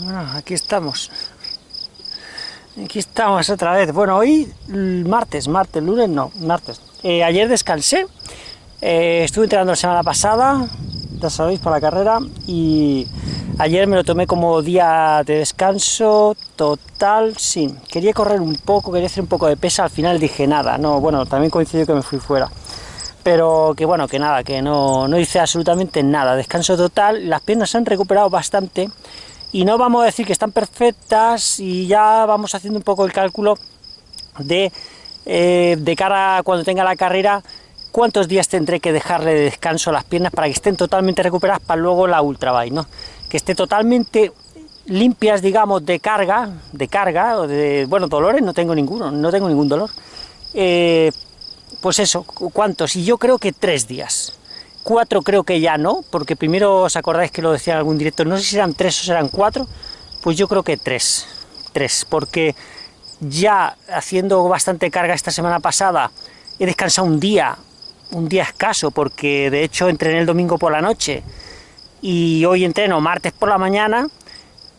Bueno, aquí estamos. Aquí estamos otra vez. Bueno, hoy martes, martes, lunes no, martes. Eh, ayer descansé. Eh, estuve entrenando la semana pasada, ya sabéis, para la carrera. Y ayer me lo tomé como día de descanso total. Sí, quería correr un poco, quería hacer un poco de pesa. Al final dije nada. No, bueno, también coincidió que me fui fuera pero que bueno, que nada, que no, no hice absolutamente nada, descanso total, las piernas se han recuperado bastante, y no vamos a decir que están perfectas, y ya vamos haciendo un poco el cálculo de, eh, de cara a cuando tenga la carrera, cuántos días tendré que dejarle de descanso a las piernas para que estén totalmente recuperadas para luego la ultrabike, ¿no? Que esté totalmente limpias, digamos, de carga, de carga, o de, bueno, dolores no tengo ninguno, no tengo ningún dolor, eh, pues eso, ¿cuántos? Y yo creo que tres días. Cuatro creo que ya no, porque primero os acordáis que lo decía en algún directo, no sé si eran tres o serán cuatro, pues yo creo que tres, tres, porque ya haciendo bastante carga esta semana pasada, he descansado un día, un día escaso, porque de hecho entrené el domingo por la noche, y hoy entreno martes por la mañana,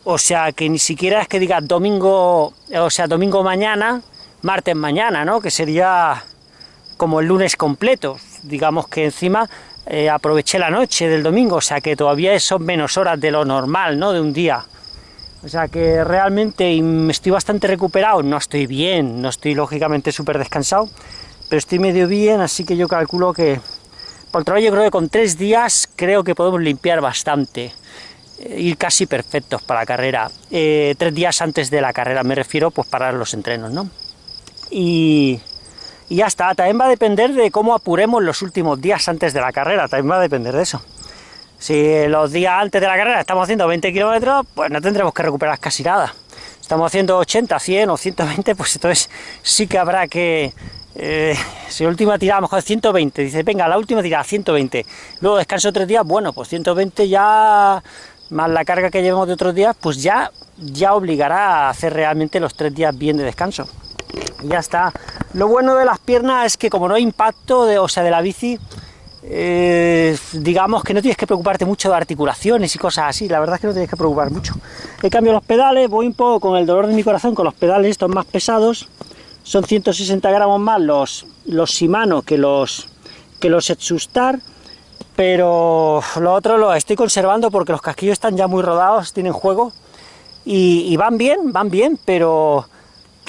o sea que ni siquiera es que diga domingo, o sea, domingo mañana, martes mañana, ¿no? Que sería como el lunes completo, digamos que encima eh, aproveché la noche del domingo, o sea que todavía son menos horas de lo normal, ¿no?, de un día. O sea que realmente estoy bastante recuperado, no estoy bien, no estoy lógicamente súper descansado, pero estoy medio bien, así que yo calculo que, por otro lado yo creo que con tres días creo que podemos limpiar bastante, eh, ir casi perfectos para la carrera, eh, tres días antes de la carrera me refiero, pues para los entrenos, ¿no? Y, y ya está, también va a depender de cómo apuremos los últimos días antes de la carrera, también va a depender de eso. Si los días antes de la carrera estamos haciendo 20 kilómetros, pues no tendremos que recuperar casi nada. Estamos haciendo 80, 100 o 120, pues entonces sí que habrá que... Eh, si la última tirada a mejor es 120, dice, venga, la última tirada 120, luego descanso tres días, bueno, pues 120 ya, más la carga que llevemos de otros días, pues ya, ya obligará a hacer realmente los tres días bien de descanso ya está. Lo bueno de las piernas es que como no hay impacto, de, o sea, de la bici, eh, digamos que no tienes que preocuparte mucho de articulaciones y cosas así, la verdad es que no tienes que preocupar mucho. He cambiado los pedales, voy un poco con el dolor de mi corazón con los pedales estos más pesados, son 160 gramos más los, los Shimano que los, que los Etsustar, pero lo otro lo estoy conservando porque los casquillos están ya muy rodados, tienen juego, y, y van bien, van bien, pero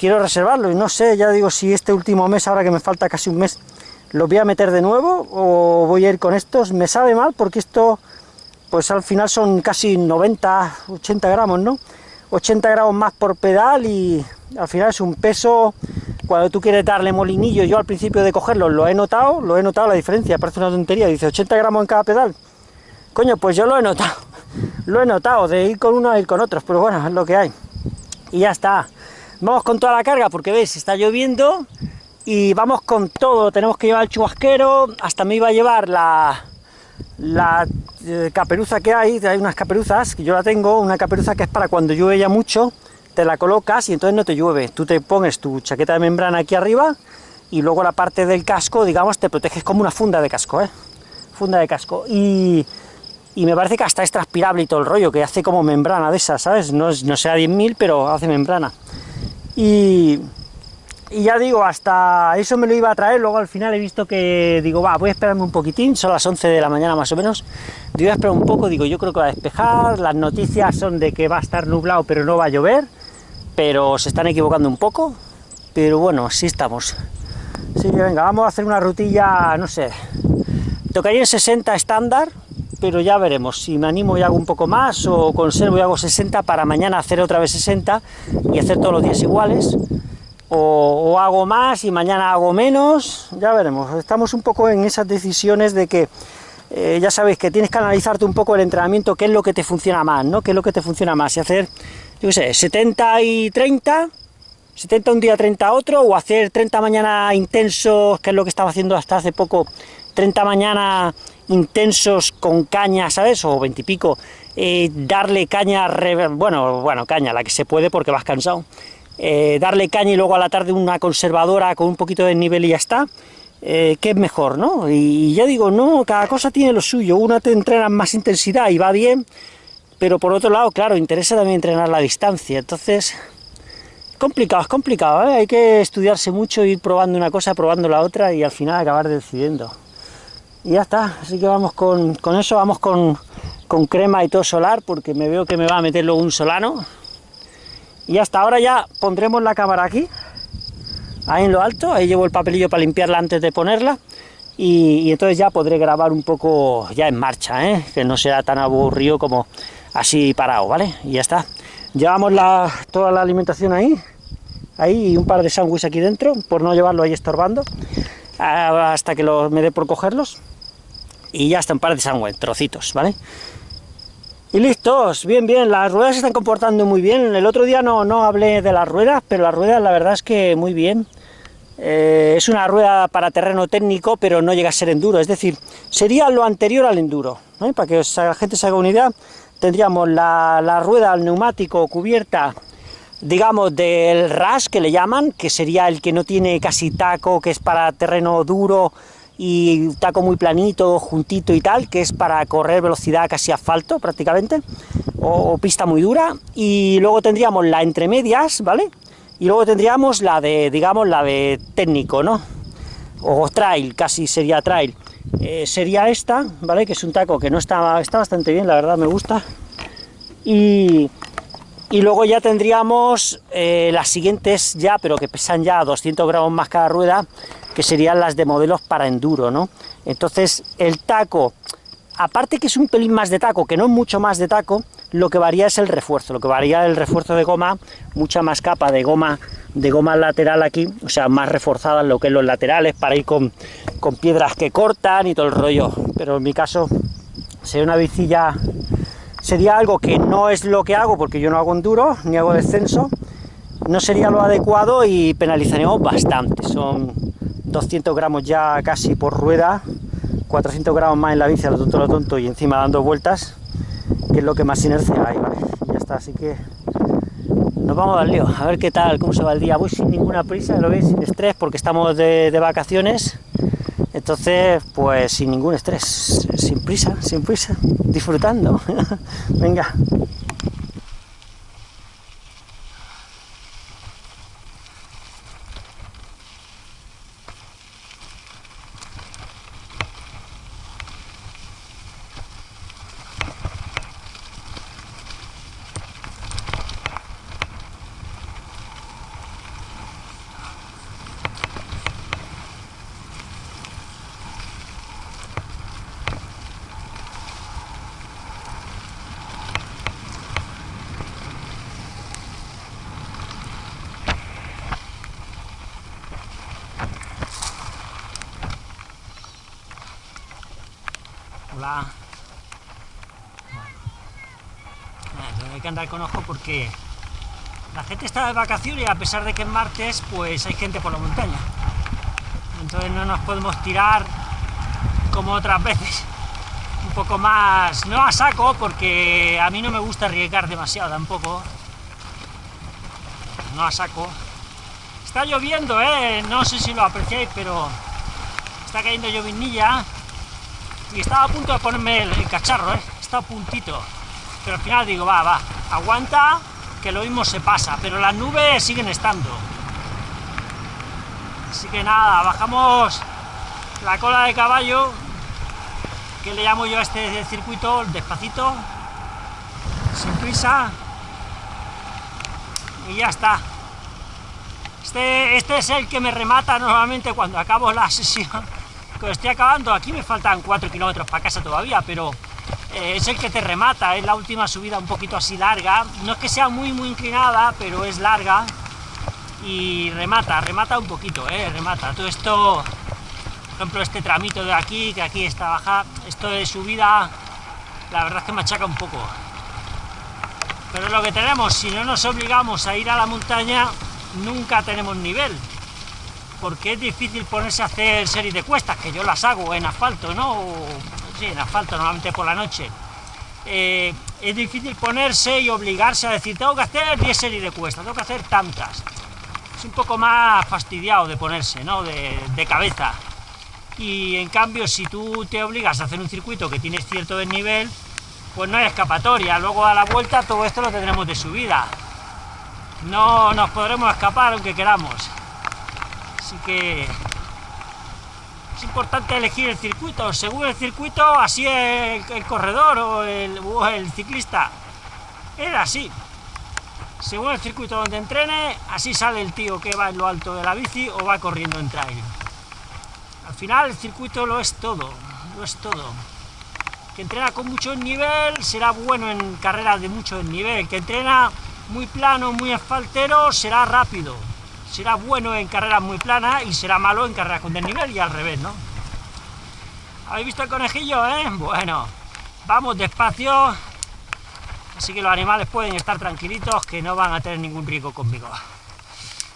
quiero reservarlo y no sé, ya digo, si este último mes, ahora que me falta casi un mes, lo voy a meter de nuevo o voy a ir con estos. Me sabe mal porque esto, pues al final son casi 90, 80 gramos, ¿no? 80 gramos más por pedal y al final es un peso, cuando tú quieres darle molinillo, yo al principio de cogerlo lo he notado, lo he notado la diferencia, parece una tontería, dice 80 gramos en cada pedal. Coño, pues yo lo he notado, lo he notado, de ir con uno a ir con otros, pero bueno, es lo que hay. Y ya está. Vamos con toda la carga porque veis, está lloviendo y vamos con todo. Tenemos que llevar el chubasquero, hasta me iba a llevar la, la eh, caperuza que hay, hay unas caperuzas, que yo la tengo, una caperuza que es para cuando llueve ya mucho, te la colocas y entonces no te llueve. Tú te pones tu chaqueta de membrana aquí arriba y luego la parte del casco, digamos, te proteges como una funda de casco, ¿eh? Funda de casco. Y, y me parece que hasta es transpirable y todo el rollo, que hace como membrana de esas, ¿sabes? No, no sea 10.000, pero hace membrana. Y, ya digo, hasta eso me lo iba a traer, luego al final he visto que, digo, va, voy a esperarme un poquitín, son las 11 de la mañana más o menos, voy a esperar un poco, digo, yo creo que va a despejar, las noticias son de que va a estar nublado pero no va a llover, pero se están equivocando un poco, pero bueno, así estamos. Así que venga, vamos a hacer una rutilla, no sé, tocaría en 60 estándar, pero ya veremos, si me animo y hago un poco más, o conservo y hago 60 para mañana hacer otra vez 60 y hacer todos los días iguales, o, hago más y mañana hago menos, ya veremos, estamos un poco en esas decisiones de que eh, ya sabéis que tienes que analizarte un poco el entrenamiento, qué es lo que te funciona más, ¿no? qué es lo que te funciona más, y hacer, yo qué sé, 70 y 30, 70 un día, 30 otro, o hacer 30 mañana intensos, que es lo que estaba haciendo hasta hace poco, 30 mañana intensos con caña, ¿sabes? O veintipico, eh, darle caña, bueno, bueno, caña, la que se puede porque vas cansado, eh, darle caña y luego a la tarde una conservadora con un poquito de nivel y ya está, eh, es mejor, ¿no? Y ya digo, no, cada cosa tiene lo suyo, una te entrena más intensidad y va bien, pero por otro lado, claro, interesa también entrenar la distancia, entonces... Complicado, es complicado, hay que estudiarse mucho, ir probando una cosa, probando la otra y al final acabar decidiendo. Y ya está, así que vamos con, con eso, vamos con, con crema y todo solar, porque me veo que me va a meter luego un solano. Y hasta ahora ya pondremos la cámara aquí, ahí en lo alto, ahí llevo el papelillo para limpiarla antes de ponerla, y, entonces ya podré grabar un poco ya en marcha, ¿eh? que no será tan aburrido como así parado, ¿vale? Y ya está. Llevamos la, toda la alimentación ahí, ahí y un par de sándwiches aquí dentro, por no llevarlo ahí estorbando, hasta que me dé por cogerlos. Y ya está un par de sándwiches, trocitos, ¿vale? Y listos, bien, bien, las ruedas se están comportando muy bien. El otro día no, no hablé de las ruedas, pero las ruedas la verdad es que muy bien. Eh, es una rueda para terreno técnico, pero no llega a ser enduro, es decir, sería lo anterior al enduro. Para que la gente se haga una idea, tendríamos la, la rueda al neumático cubierta, digamos, del RAS, que le llaman, que sería el que no tiene casi taco, que es para terreno duro, y taco muy planito, juntito y tal, que es para correr velocidad casi asfalto prácticamente, o, pista muy dura, y luego tendríamos la entre medias, ¿vale? Y luego tendríamos la de, digamos, la de técnico, ¿no? O trail, casi sería trail. Eh, sería esta, ¿vale? Que es un taco que no está, está bastante bien, la verdad me gusta. Y, y luego ya tendríamos eh, las siguientes ya, pero que pesan ya 200 gramos más cada rueda, que serían las de modelos para enduro, ¿no? Entonces, el taco, aparte que es un pelín más de taco, que no es mucho más de taco, lo que varía es el refuerzo, lo que varía el refuerzo de goma, mucha más capa de goma de goma lateral aquí, o sea, más reforzada en lo que es los laterales, para ir con, con piedras que cortan y todo el rollo, pero en mi caso sería una bicilla, sería algo que no es lo que hago, porque yo no hago enduro, ni hago descenso, no sería lo adecuado y penalizaríamos bastante, son 200 gramos ya casi por rueda, 400 gramos más en la bici a lo tonto, lo tonto y encima dando vueltas, que es lo que más inercia hay, ¿vale? Ya está, así que nos vamos al lío, a ver qué tal, cómo se va el día. Voy sin ninguna prisa, lo veis, sin estrés, porque estamos de, de vacaciones, entonces, pues sin ningún estrés, sin prisa, sin prisa, disfrutando. Venga. Hola. hay que andar con ojo porque la gente está de vacaciones y a pesar de que es martes, pues hay gente por la montaña. Entonces no nos podemos tirar como otras veces. Un poco más, no a saco, porque a mí no me gusta arriesgar demasiado tampoco. No a saco. Está lloviendo, ¿eh? No sé si lo apreciáis, pero está cayendo llovinilla y estaba a punto de ponerme el, cacharro, ¿eh? está a puntito, pero al final digo, va, va, aguanta, que lo mismo se pasa, pero las nubes siguen estando. Así que nada, bajamos la cola de caballo, que le llamo yo a este circuito, despacito, sin prisa, y ya está. Este, este es el que me remata normalmente cuando acabo la sesión estoy acabando, aquí me faltan 4 kilómetros para casa todavía, pero es el que te remata, es la última subida un poquito así larga, no es que sea muy muy inclinada, pero es larga, y remata, remata un poquito, eh, remata, todo esto, por ejemplo este tramito de aquí, que aquí está baja, esto de subida, la verdad es que machaca un poco, pero lo que tenemos, si no nos obligamos a ir a la montaña, nunca tenemos nivel, porque es difícil ponerse a hacer series de cuestas, que yo las hago en asfalto, ¿no? En asfalto, normalmente por la noche. Eh, es difícil ponerse y obligarse a decir, tengo que hacer 10 series de cuestas, tengo que hacer tantas. Es un poco más fastidiado de ponerse, ¿no? De, de cabeza. Y en cambio, si tú te obligas a hacer un circuito que tiene cierto desnivel, pues no hay escapatoria. Luego a la vuelta todo esto lo tendremos de subida. No nos podremos escapar aunque queramos. Así que es importante elegir el circuito. Según el circuito, así es el, corredor o el, o el ciclista. Era así. Según el circuito donde entrene, así sale el tío que va en lo alto de la bici o va corriendo en trail. Al final el circuito lo es todo, lo es todo. Que entrena con mucho nivel será bueno en carreras de mucho nivel. Que entrena muy plano, muy asfaltero, será rápido. Será bueno en carreras muy planas y será malo en carreras con desnivel y al revés, ¿no? ¿Habéis visto el conejillo, eh? Bueno, vamos despacio, Así que los animales pueden estar tranquilitos, que no van a tener ningún riesgo conmigo.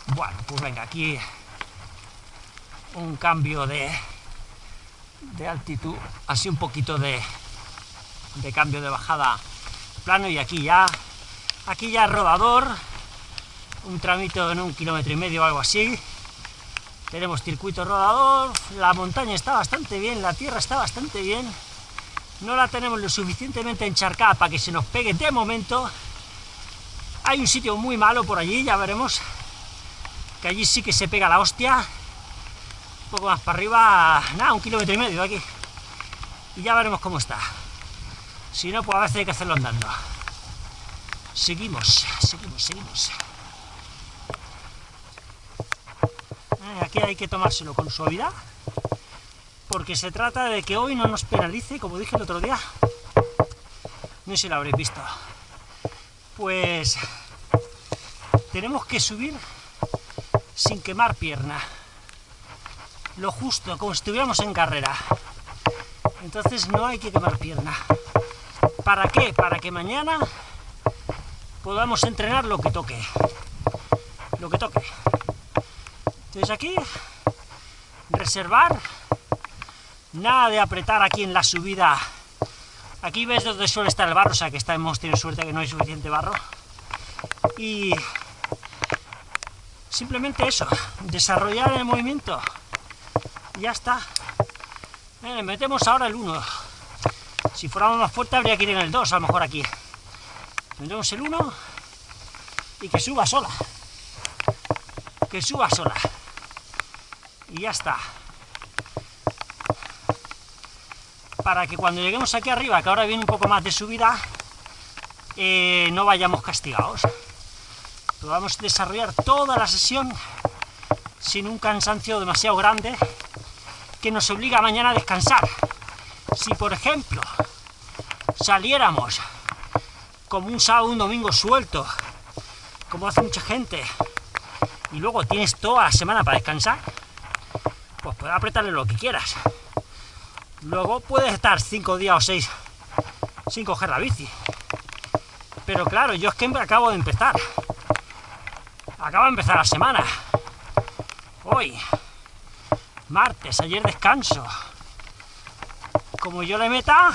Bueno, pues venga, aquí un cambio de, de altitud, así un poquito de, de cambio de bajada plano y aquí ya, aquí ya rodador, un tramito en un kilómetro y medio o algo así. Tenemos circuito rodador, la montaña está bastante bien, la tierra está bastante bien no la tenemos lo suficientemente encharcada para que se nos pegue de momento. Hay un sitio muy malo por allí, ya veremos, que allí sí que se pega la hostia. Un poco más para arriba, nada, un kilómetro y medio aquí. Y ya veremos cómo está. Si no, pues a veces hay que hacerlo andando. Seguimos, seguimos, seguimos. Eh, aquí hay que tomárselo con suavidad porque se trata de que hoy no nos penalice, como dije el otro día. No sé si lo habréis visto. Pues tenemos que subir sin quemar pierna. Lo justo, como si estuviéramos en carrera. Entonces no hay que quemar pierna. ¿Para qué? Para que mañana podamos entrenar lo que toque. Lo que toque. Entonces aquí, reservar Nada de apretar aquí en la subida. Aquí ves donde suele estar el barro, o sea que hemos tenido suerte que no hay suficiente barro. Y simplemente eso, desarrollar el movimiento. ya está. Eh, metemos ahora el 1. Si fuéramos más fuerte habría que ir en el 2, a lo mejor aquí. Metemos el 1 y que suba sola. Que suba sola. Y ya está. para que cuando lleguemos aquí arriba, que ahora viene un poco más de subida, eh, no vayamos castigados. Podamos desarrollar toda la sesión sin un cansancio demasiado grande que nos obliga mañana a descansar. Si, por ejemplo, saliéramos como un sábado un domingo suelto, como hace mucha gente, y luego tienes toda la semana para descansar, pues puedes apretarle lo que quieras. Luego puedes estar cinco días o seis sin coger la bici. Pero claro, yo es que acabo de empezar. Acabo de empezar la semana. Hoy, martes, ayer descanso. Como yo le meta,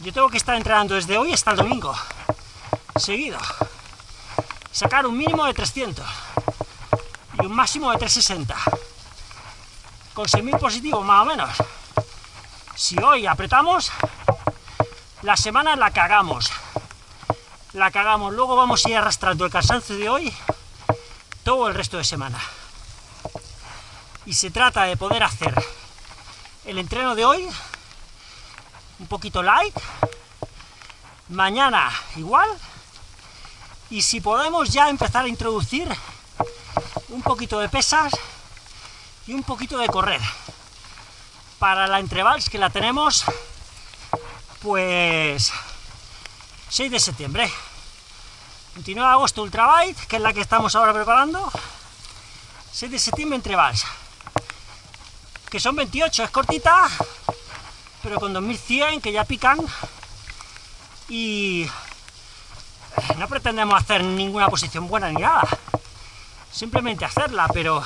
yo tengo que estar entrenando desde hoy hasta el domingo. Seguido. Sacar un mínimo de 300 y un máximo de 360. Con 6.000 positivos más o menos. Si hoy apretamos, la semana la cagamos. La cagamos. Luego vamos a ir arrastrando el cansancio de hoy todo el resto de semana. Y se trata de poder hacer el entreno de hoy un poquito light, mañana igual, y si podemos ya empezar a introducir un poquito de pesas y un poquito de correr para la entrevals que la tenemos, pues 6 de septiembre. 29 de agosto Ultrabite, que es la que estamos ahora preparando. 6 de septiembre entrevals. Que son 28, es cortita, pero con 2100 que ya pican. Y no pretendemos hacer ninguna posición buena ni nada. Simplemente hacerla, pero...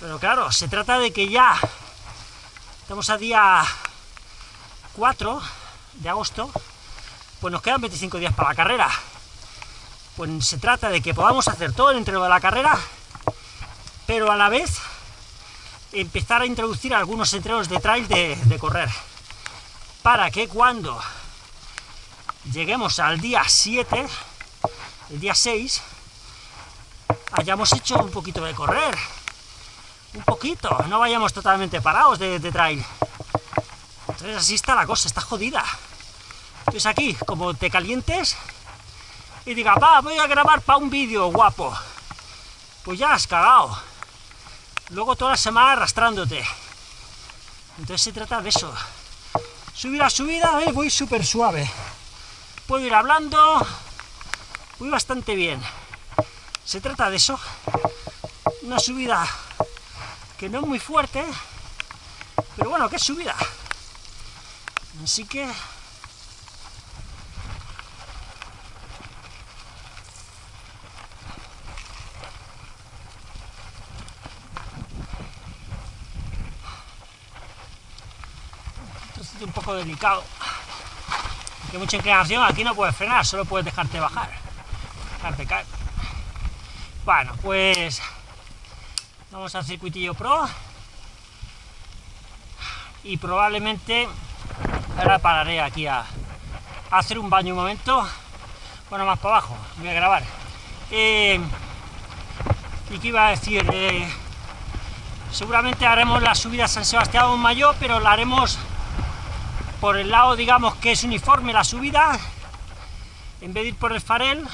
Pero claro, se trata de que ya Estamos a día 4 de agosto, pues nos quedan 25 días para la carrera. Pues se trata de que podamos hacer todo el entreno de la carrera, pero a la vez empezar a introducir algunos entrenos de trail de, de correr, para que cuando lleguemos al día 7, el día 6, hayamos hecho un poquito de correr, un poquito, no vayamos totalmente parados de, trail. Entonces así está la cosa, está jodida. Entonces aquí, como te calientes y diga, va, voy a grabar para un vídeo guapo, pues ya has cagado. Luego toda la semana arrastrándote. Entonces se trata de eso. Subir a subida, eh, voy súper suave. Puedo ir hablando, voy bastante bien. Se trata de eso. Una subida que no es muy fuerte, pero bueno, que es subida. Así que... Esto es un poco delicado. Que mucha inclinación, aquí no puedes frenar, solo puedes dejarte bajar. Dejarte caer. Bueno, pues... Vamos al circuitillo pro. Y probablemente Ahora pararé aquí a, hacer un baño un momento. Bueno, más para abajo, voy a grabar. Eh, y que iba a decir, eh, seguramente haremos la subida a San Sebastián Mayor, pero la haremos por el lado, digamos, que es uniforme la subida, en vez de ir por el farel,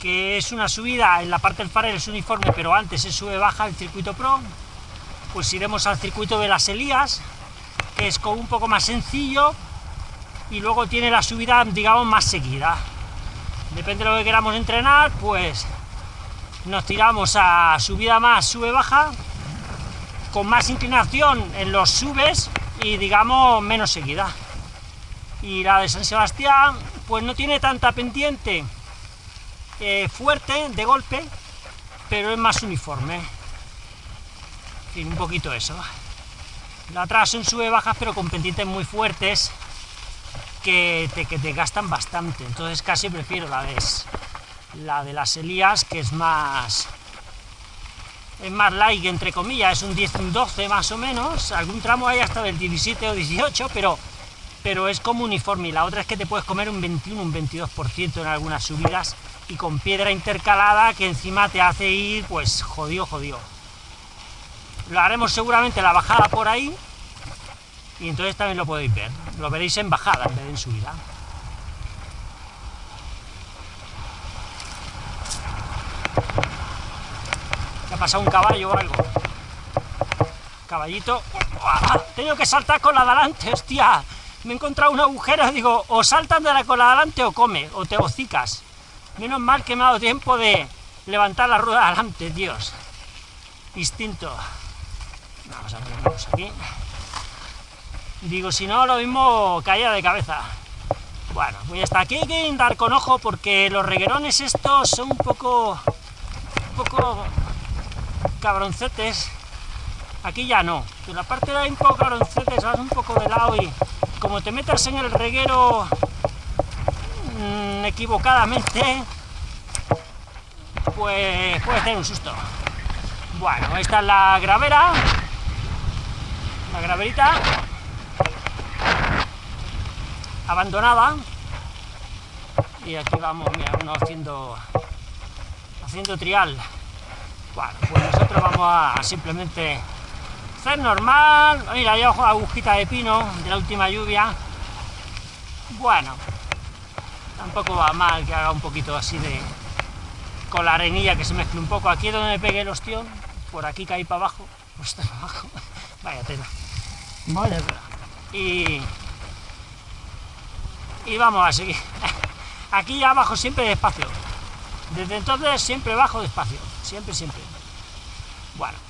que es una subida, en la parte del farel es uniforme, pero antes se sube baja el circuito pro, pues iremos al circuito de las Elías, es como un poco más sencillo y luego tiene la subida, digamos, más seguida. Depende de lo que queramos entrenar, pues nos tiramos a subida más, sube baja, con más inclinación en los subes y digamos menos seguida. Y la de San Sebastián, pues no tiene tanta pendiente eh, fuerte de golpe, pero es más uniforme. En un poquito eso. La atrás son sube bajas, pero con pendientes muy fuertes que te, que te gastan bastante. Entonces casi prefiero la de, la de las Elías, que es más es más light, entre comillas, es un 10, un 12 más o menos, algún tramo hay hasta del 17 o 18, pero, pero es como uniforme, y la otra es que te puedes comer un 21, un 22% en algunas subidas, y con piedra intercalada que encima te hace ir, pues, jodido, jodido lo haremos seguramente la bajada por ahí, y entonces también lo podéis ver. Lo veréis en bajada en vez de en subida. ¿Qué ha pasado un caballo o algo? Caballito. Tengo que saltar con la de adelante, hostia. Me he encontrado un agujero, digo, o saltan de la con la de adelante o come, o te hocicas. Menos mal que me ha dado tiempo de levantar la rueda adelante, Dios. Instinto. Vamos a ponernos aquí. Digo, si no, lo mismo caía de cabeza. Bueno, pues hasta aquí hay que dar con ojo porque los reguerones estos son un poco... un poco cabroncetes. Aquí ya no. En la parte de ahí un poco cabroncetes, vas un poco de lado y como te metas en el reguero mmm, equivocadamente, pues puede ser un susto. Bueno, esta es la gravera la graverita abandonada y aquí vamos, mira, uno haciendo haciendo trial bueno, pues nosotros vamos a simplemente hacer normal mira, ojo agujita de pino de la última lluvia bueno tampoco va mal que haga un poquito así de con la arenilla que se mezcle un poco aquí es donde me pegué el ostión por aquí caí para abajo pues para abajo vaya tela y, y vamos a seguir. Aquí ya bajo siempre despacio. Desde entonces siempre bajo despacio. Siempre, siempre. Bueno.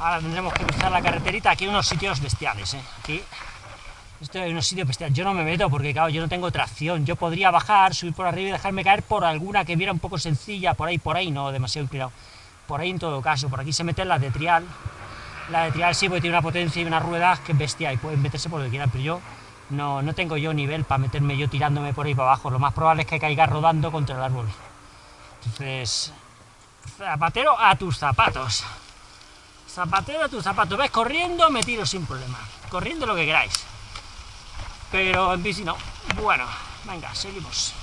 Ahora tendremos que cruzar la carreterita. Aquí hay unos sitios bestiales, ¿eh? Aquí esto es un sitio bestial. Yo no me meto porque, claro, yo no tengo tracción. Yo podría bajar, subir por arriba y dejarme caer por alguna que viera un poco sencilla, por ahí, por ahí, no demasiado inclinado. Por ahí en todo caso, por aquí se meten las de trial. La de trial sí, porque tiene una potencia y unas ruedas que es bestia y pueden meterse por donde quieran, pero yo no, no tengo yo nivel para meterme yo tirándome por ahí para abajo. Lo más probable es que caiga rodando contra el árbol. Entonces, zapatero a tus zapatos. Zapatero a tus zapatos. Ves, corriendo me tiro sin problema. Corriendo lo que queráis. Pero en bici no. Bueno, venga, seguimos.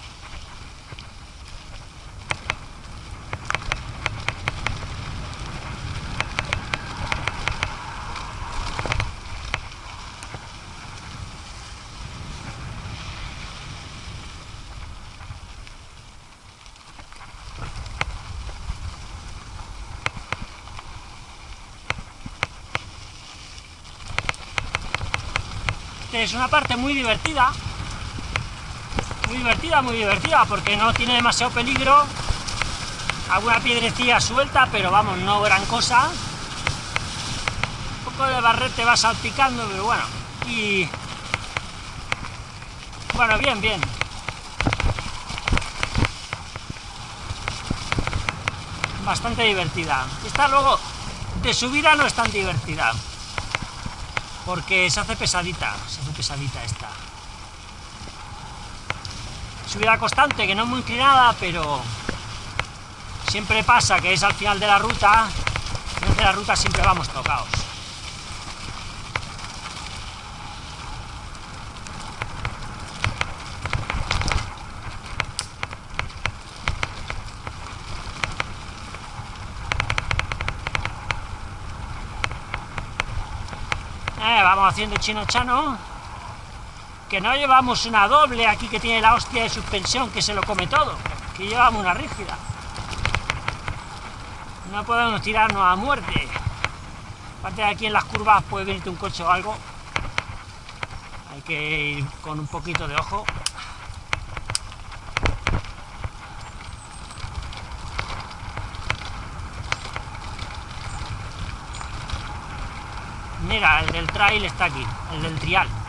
Es una parte muy divertida, muy divertida, muy divertida, porque no tiene demasiado peligro, alguna piedrecilla suelta, pero vamos, no gran cosa, un poco de barrete va salpicando, pero bueno, y... Bueno, bien, bien. Bastante divertida. Esta luego, de subida no es tan divertida porque se hace pesadita, pesadita esta. Subida constante, que no es muy inclinada, pero siempre pasa que es al final de la ruta, en de la ruta siempre vamos tocados. vamos haciendo chino chano. Que no llevamos una doble aquí que tiene la hostia de suspensión que se lo come todo. Que llevamos una rígida. No podemos tirarnos a muerte. Aparte de aquí en las curvas puede venirte un coche o algo. Hay que ir con un poquito de ojo. Mira, el del trail está aquí, el del trial.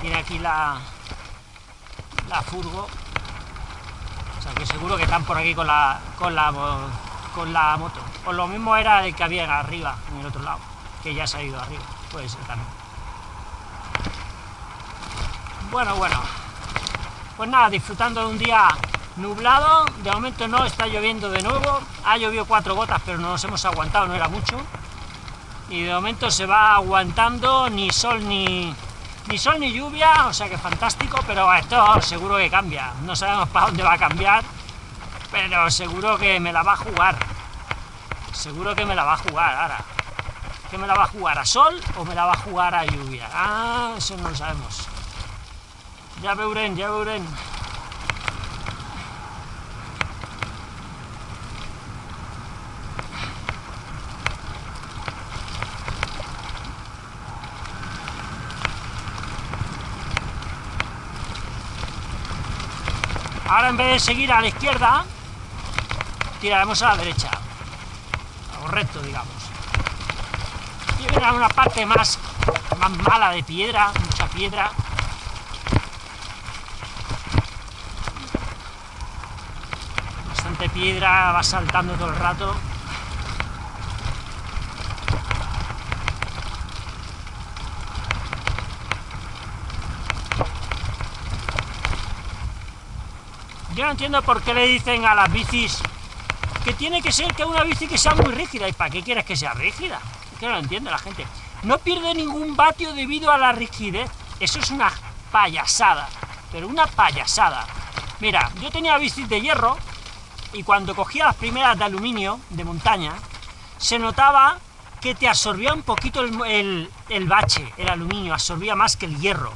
Tiene aquí la, la furgo. O sea que seguro que están por aquí con la, con la, con la moto. O lo mismo era el que había arriba, en el otro lado, que ya se ha ido arriba. Puede ser también. Bueno, bueno. Pues nada, disfrutando de un día nublado. De momento no está lloviendo de nuevo. Ha llovido cuatro gotas, pero no nos hemos aguantado, no era mucho y de momento se va aguantando ni sol ni, ni sol ni lluvia, o sea que fantástico, pero esto seguro que cambia, no sabemos para dónde va a cambiar, pero seguro que me la va a jugar, seguro que me la va a jugar ahora, que me la va a jugar a sol o me la va a jugar a lluvia, ah, eso no lo sabemos, ya veuren, ya veuren. Ahora en vez de seguir a la izquierda, tiraremos a la derecha. O recto, digamos. Y viene una parte más, más mala de piedra, mucha piedra. Bastante piedra, va saltando todo el rato. Yo no entiendo por qué le dicen a las bicis que tiene que ser que una bici que sea muy rígida. ¿Y para qué quieres que sea rígida? Que no lo entiende la gente. No pierde ningún vatio debido a la rigidez. Eso es una payasada. Pero una payasada. Mira, yo tenía bicis de hierro y cuando cogía las primeras de aluminio, de montaña, se notaba que te absorbía un poquito el, el bache, el aluminio, absorbía más que el hierro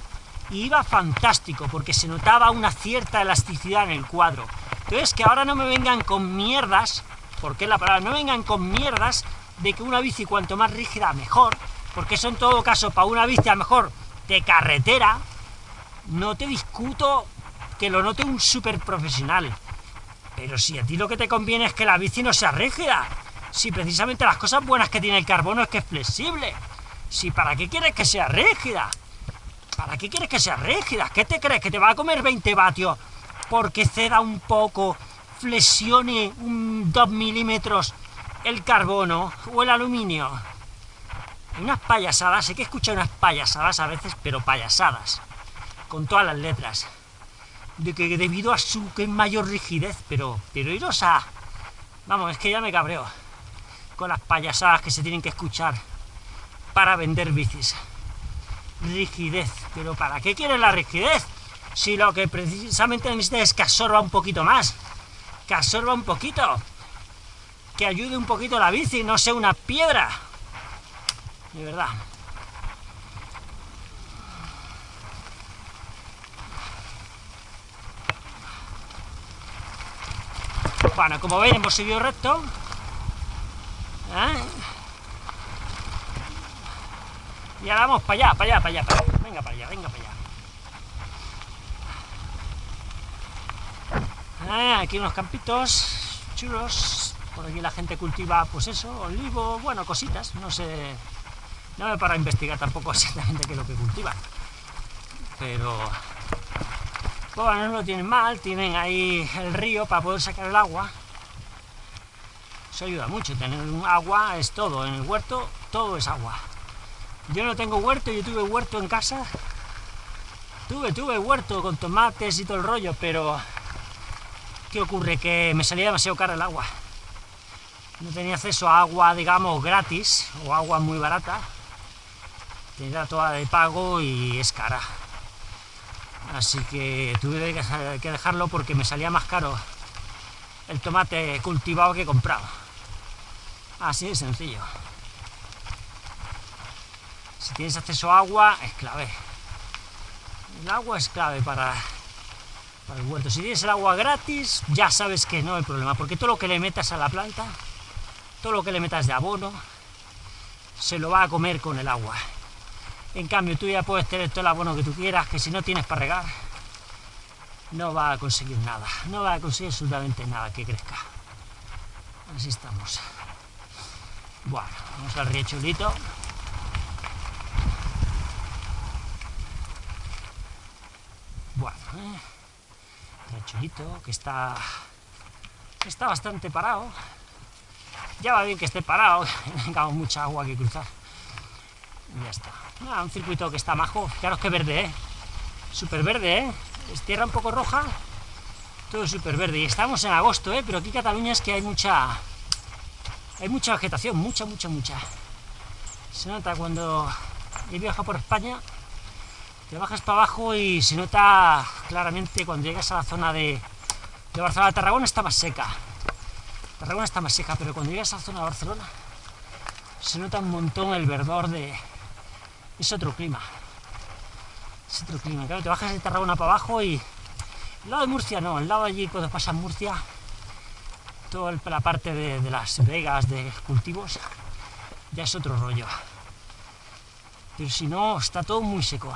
y iba fantástico, porque se notaba una cierta elasticidad en el cuadro. Entonces, que ahora no me vengan con mierdas, porque la palabra, no vengan con mierdas de que una bici cuanto más rígida mejor, porque eso en todo caso para una bici a mejor de carretera, no te discuto que lo note un súper profesional. Pero si a ti lo que te conviene es que la bici no sea rígida, si precisamente las cosas buenas que tiene el carbono es que es flexible, si para qué quieres que sea rígida, ¿Para qué quieres que sea rígida? ¿Qué te crees? ¿Que te va a comer 20 vatios porque ceda un poco, flexione un 2 milímetros el carbono o el aluminio? Unas payasadas, sé que escuchar unas payasadas a veces, pero payasadas, con todas las letras, de que debido a su que mayor rigidez, pero, pero iros a, Vamos, es que ya me cabreo con las payasadas que se tienen que escuchar para vender bicis. Rigidez. ¿Pero para qué quieren la rigidez? Si lo que precisamente necesita es que absorba un poquito más. Que absorba un poquito. Que ayude un poquito la bici, no sea una piedra. De verdad. Bueno, como veis hemos seguido recto. ¿eh? Y ahora vamos para allá, para allá, para allá. Venga para allá, venga para allá. Ah, aquí unos campitos chulos. Por aquí la gente cultiva, pues eso, olivo, bueno, cositas. No sé, no me para investigar tampoco exactamente qué es lo que cultivan. Pero, bueno, no lo tienen mal. Tienen ahí el río para poder sacar el agua. Eso ayuda mucho. Tener un agua es todo. En el huerto, todo es agua. Yo no tengo huerto, yo tuve huerto en casa. Tuve, tuve huerto con tomates y todo el rollo, pero ¿qué ocurre? Que me salía demasiado caro el agua. No tenía acceso a agua, digamos, gratis, o agua muy barata. Tenía toda de pago y es cara. Así que tuve que dejarlo porque me salía más caro el tomate cultivado que comprado. Así de sencillo. Si tienes acceso a agua, es clave. El agua es clave para, el huerto. Si tienes el agua gratis, ya sabes que no hay problema, porque todo lo que le metas a la planta, todo lo que le metas de abono, se lo va a comer con el agua. En cambio, tú ya puedes tener todo el abono que tú quieras, que si no tienes para regar, no va a conseguir nada. No va a conseguir absolutamente nada que crezca. Así estamos. Bueno, vamos al riechulito. Bueno, eh, que está, está bastante parado. Ya va bien que esté parado, tengamos mucha agua que cruzar. Y ya está. Ah, un circuito que está majo. Claro que verde, ¿eh? Súper verde, ¿eh? Es tierra un poco roja, todo súper verde. Y estamos en agosto, ¿eh? Pero aquí en Cataluña es que hay mucha... Hay mucha vegetación, mucha, mucha, mucha. Se nota cuando he viajado por España, te bajas para abajo y se nota claramente cuando llegas a la zona de, de Barcelona. Tarragona está más seca. Tarragona está más seca, pero cuando llegas a la zona de Barcelona se nota un montón el verdor de... Es otro clima. Es otro clima. Claro, te bajas de Tarragona para abajo y... El lado de Murcia no, el lado allí cuando pasas Murcia, toda la parte de, de las vegas, de cultivos, ya es otro rollo. Pero si no, está todo muy seco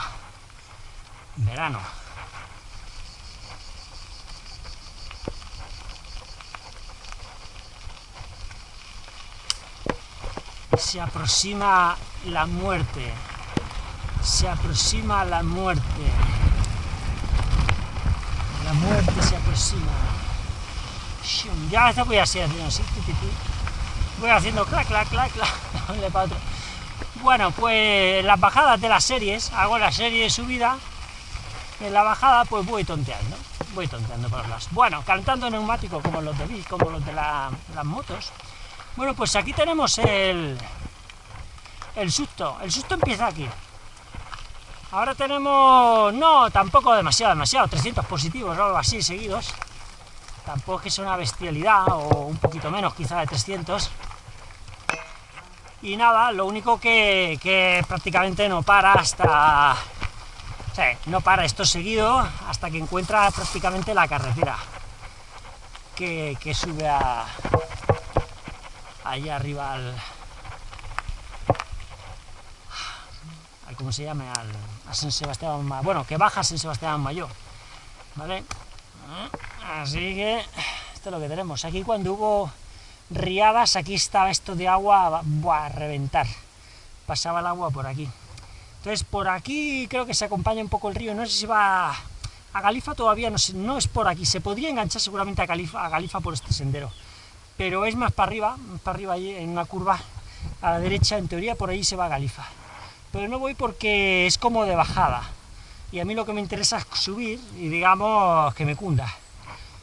verano. Se aproxima la muerte. Se aproxima la muerte. La muerte se aproxima. Ya esta voy a hacer haciendo así. Voy haciendo clac, clac, clac, clac. Bueno, pues las bajadas de las series, hago la serie de subida en la bajada pues voy tonteando, voy tonteando por las... Bueno, cantando neumático como los de como los de las motos. Bueno, pues aquí tenemos el, el susto, el susto empieza aquí. Ahora tenemos, no, tampoco demasiado, demasiado, 300 positivos o algo así seguidos. Tampoco es que sea una bestialidad, o un poquito menos quizá de 300. Y nada, lo único que, que prácticamente no para hasta no para esto seguido hasta que encuentra prácticamente la carretera que, sube a allá arriba al, ¿cómo se llama? Al, a San Sebastián, bueno, que baja San Sebastián Mayor, ¿vale? Así que esto es lo que tenemos. Aquí cuando hubo riadas, aquí estaba esto de agua a reventar. Pasaba el agua por aquí. Entonces por aquí creo que se acompaña un poco el río, no sé si va a Galifa todavía, no, es por aquí, se podría enganchar seguramente a Galifa, por este sendero, pero es más para arriba, más para arriba ahí en una curva a la derecha, en teoría por ahí se va a Galifa. Pero no voy porque es como de bajada, y a mí lo que me interesa es subir y digamos que me cunda.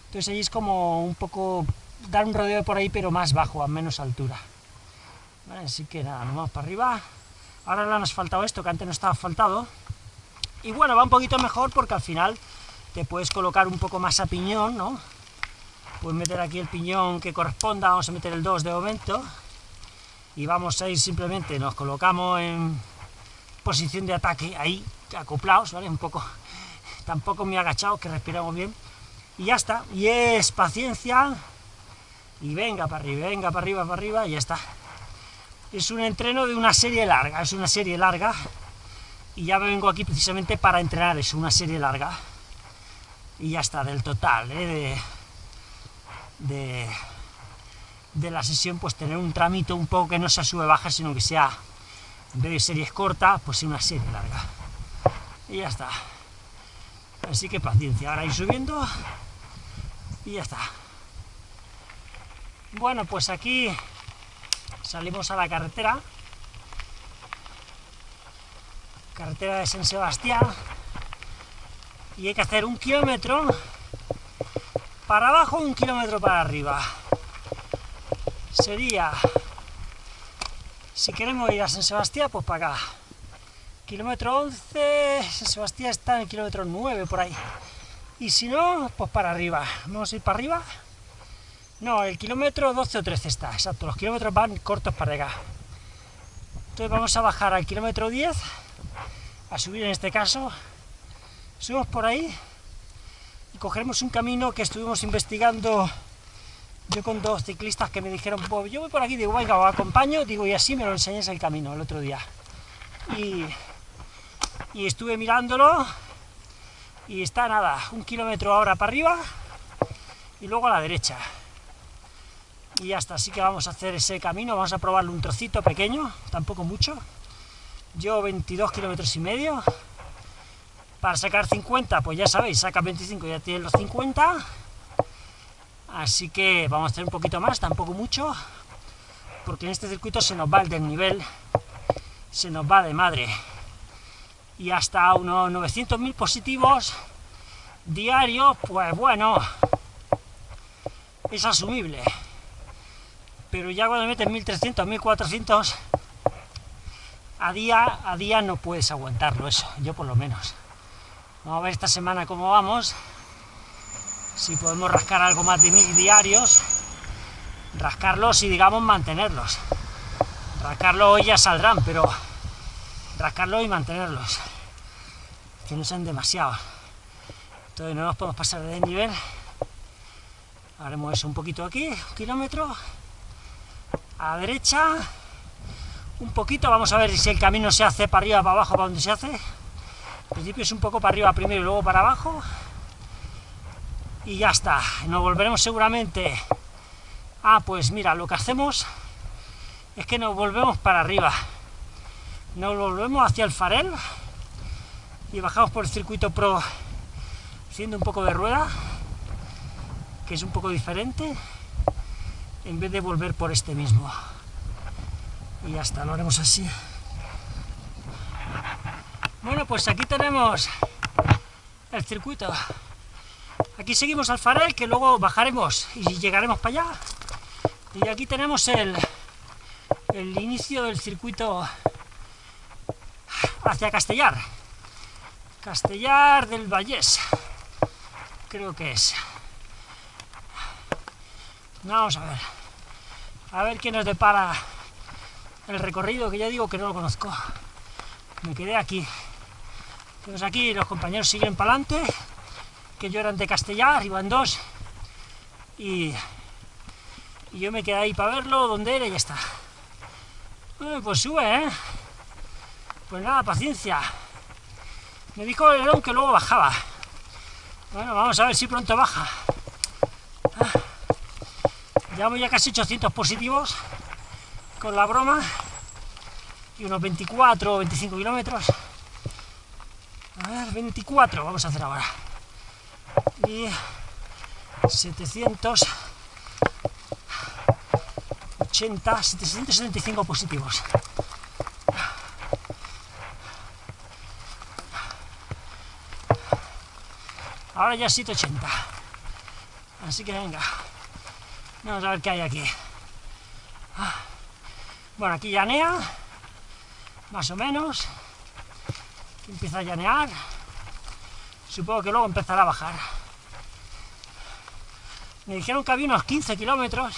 Entonces ahí es como un poco dar un rodeo por ahí, pero más bajo, a menos altura. así que nada, nos vamos para arriba. Ahora le han asfaltado esto, que antes no estaba asfaltado. Y bueno, va un poquito mejor porque al final te puedes colocar un poco más a piñón, ¿no? Puedes meter aquí el piñón que corresponda, vamos a meter el 2 de momento. Y vamos a ir simplemente, nos colocamos en posición de ataque, ahí, acoplados, ¿vale? Un poco, tampoco muy agachados, que respiramos bien. Y ya está, y es paciencia, y venga para arriba, venga para arriba, para arriba, y ya está. Es un entreno de una serie larga, es una serie larga, y ya vengo aquí precisamente para entrenar, es una serie larga. Y ya está, del total, ¿eh? de, de, la sesión, pues tener un tramito un poco que no sea sube-baja, sino que sea, en vez de series cortas, pues una serie larga. Y ya está. Así que paciencia, ahora ir subiendo, y ya está. Bueno, pues aquí salimos a la carretera, carretera de San Sebastián, y hay que hacer un kilómetro para abajo, un kilómetro para arriba. Sería, si queremos ir a San Sebastián, pues para acá. Kilómetro 11, San Sebastián está en el kilómetro 9, por ahí. Y si no, pues para arriba. Vamos a ir para arriba. No, el kilómetro 12 o 13 está, exacto, los kilómetros van cortos para acá. Entonces vamos a bajar al kilómetro 10, a subir en este caso, subimos por ahí y cogeremos un camino que estuvimos investigando yo con dos ciclistas que me dijeron, pues yo voy por aquí, digo, venga, os acompaño, digo, y así me lo enseñáis el camino el otro día. Y, y estuve mirándolo y está nada, un kilómetro ahora para arriba y luego a la derecha y ya está, así que vamos a hacer ese camino, vamos a probarlo un trocito pequeño, tampoco mucho, yo 22 kilómetros y medio, para sacar 50, pues ya sabéis, saca 25 ya tiene los 50, así que vamos a hacer un poquito más, tampoco mucho, porque en este circuito se nos va el desnivel, se nos va de madre, y hasta unos 900.000 positivos diarios, pues bueno, es asumible pero ya cuando metes 1300, 1400 a día, a día no puedes aguantarlo eso, yo por lo menos. Vamos a ver esta semana cómo vamos, si podemos rascar algo más de mil diarios, rascarlos y digamos mantenerlos. Rascarlos hoy ya saldrán, pero rascarlos y mantenerlos, que no sean demasiados. Entonces no nos podemos pasar de nivel. Haremos eso un poquito aquí, un kilómetro, a derecha, un poquito, vamos a ver si el camino se hace para arriba, para abajo, para donde se hace. Al principio es un poco para arriba primero y luego para abajo. Y ya está, nos volveremos seguramente... Ah, pues mira, lo que hacemos es que nos volvemos para arriba. Nos volvemos hacia el farel y bajamos por el circuito pro haciendo un poco de rueda, que es un poco diferente en vez de volver por este mismo. Y ya está, lo haremos así. Bueno, pues aquí tenemos el circuito. Aquí seguimos al farel, que luego bajaremos y llegaremos para allá. Y aquí tenemos el, el inicio del circuito hacia Castellar. Castellar del Vallés, creo que es. Vamos a ver. A ver qué nos depara el recorrido, que ya digo que no lo conozco. Me quedé aquí. Entonces aquí los compañeros siguen para adelante, que yo eran de Castellar, iban dos, y, y yo me quedé ahí para verlo, donde era y ya está. pues sube, ¿eh? Pues nada, paciencia. Me dijo el león que luego bajaba. Bueno, vamos a ver si pronto baja. Llevamos ya casi 800 positivos con la broma y unos 24 o 25 kilómetros. A ver, 24 vamos a hacer ahora. Y 780, 775 positivos. Ahora ya 780. Así que venga. Vamos a ver qué hay aquí. Bueno, aquí llanea, más o menos. empieza a llanear. Supongo que luego empezará a bajar. Me dijeron que había unos 15 kilómetros,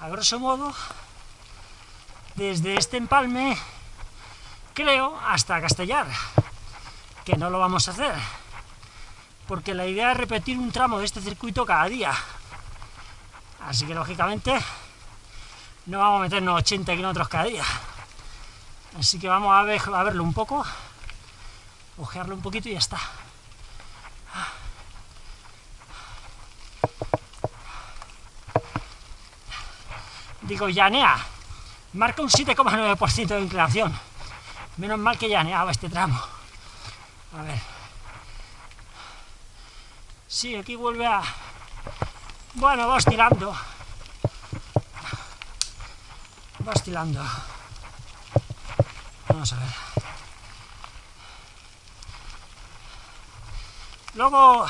a grosso modo, desde este empalme, creo, hasta Castellar, que no lo vamos a hacer, porque la idea es repetir un tramo de este circuito cada día. Así que, lógicamente, no vamos a meternos 80 kilómetros cada día. Así que vamos a, ver, a verlo un poco, ojearlo un poquito y ya está. Digo, llanea, marca un 7,9% de inclinación. Menos mal que llaneaba este tramo. A ver. Sí, aquí vuelve a... Bueno, va tirando va estilando. Vamos a ver. Luego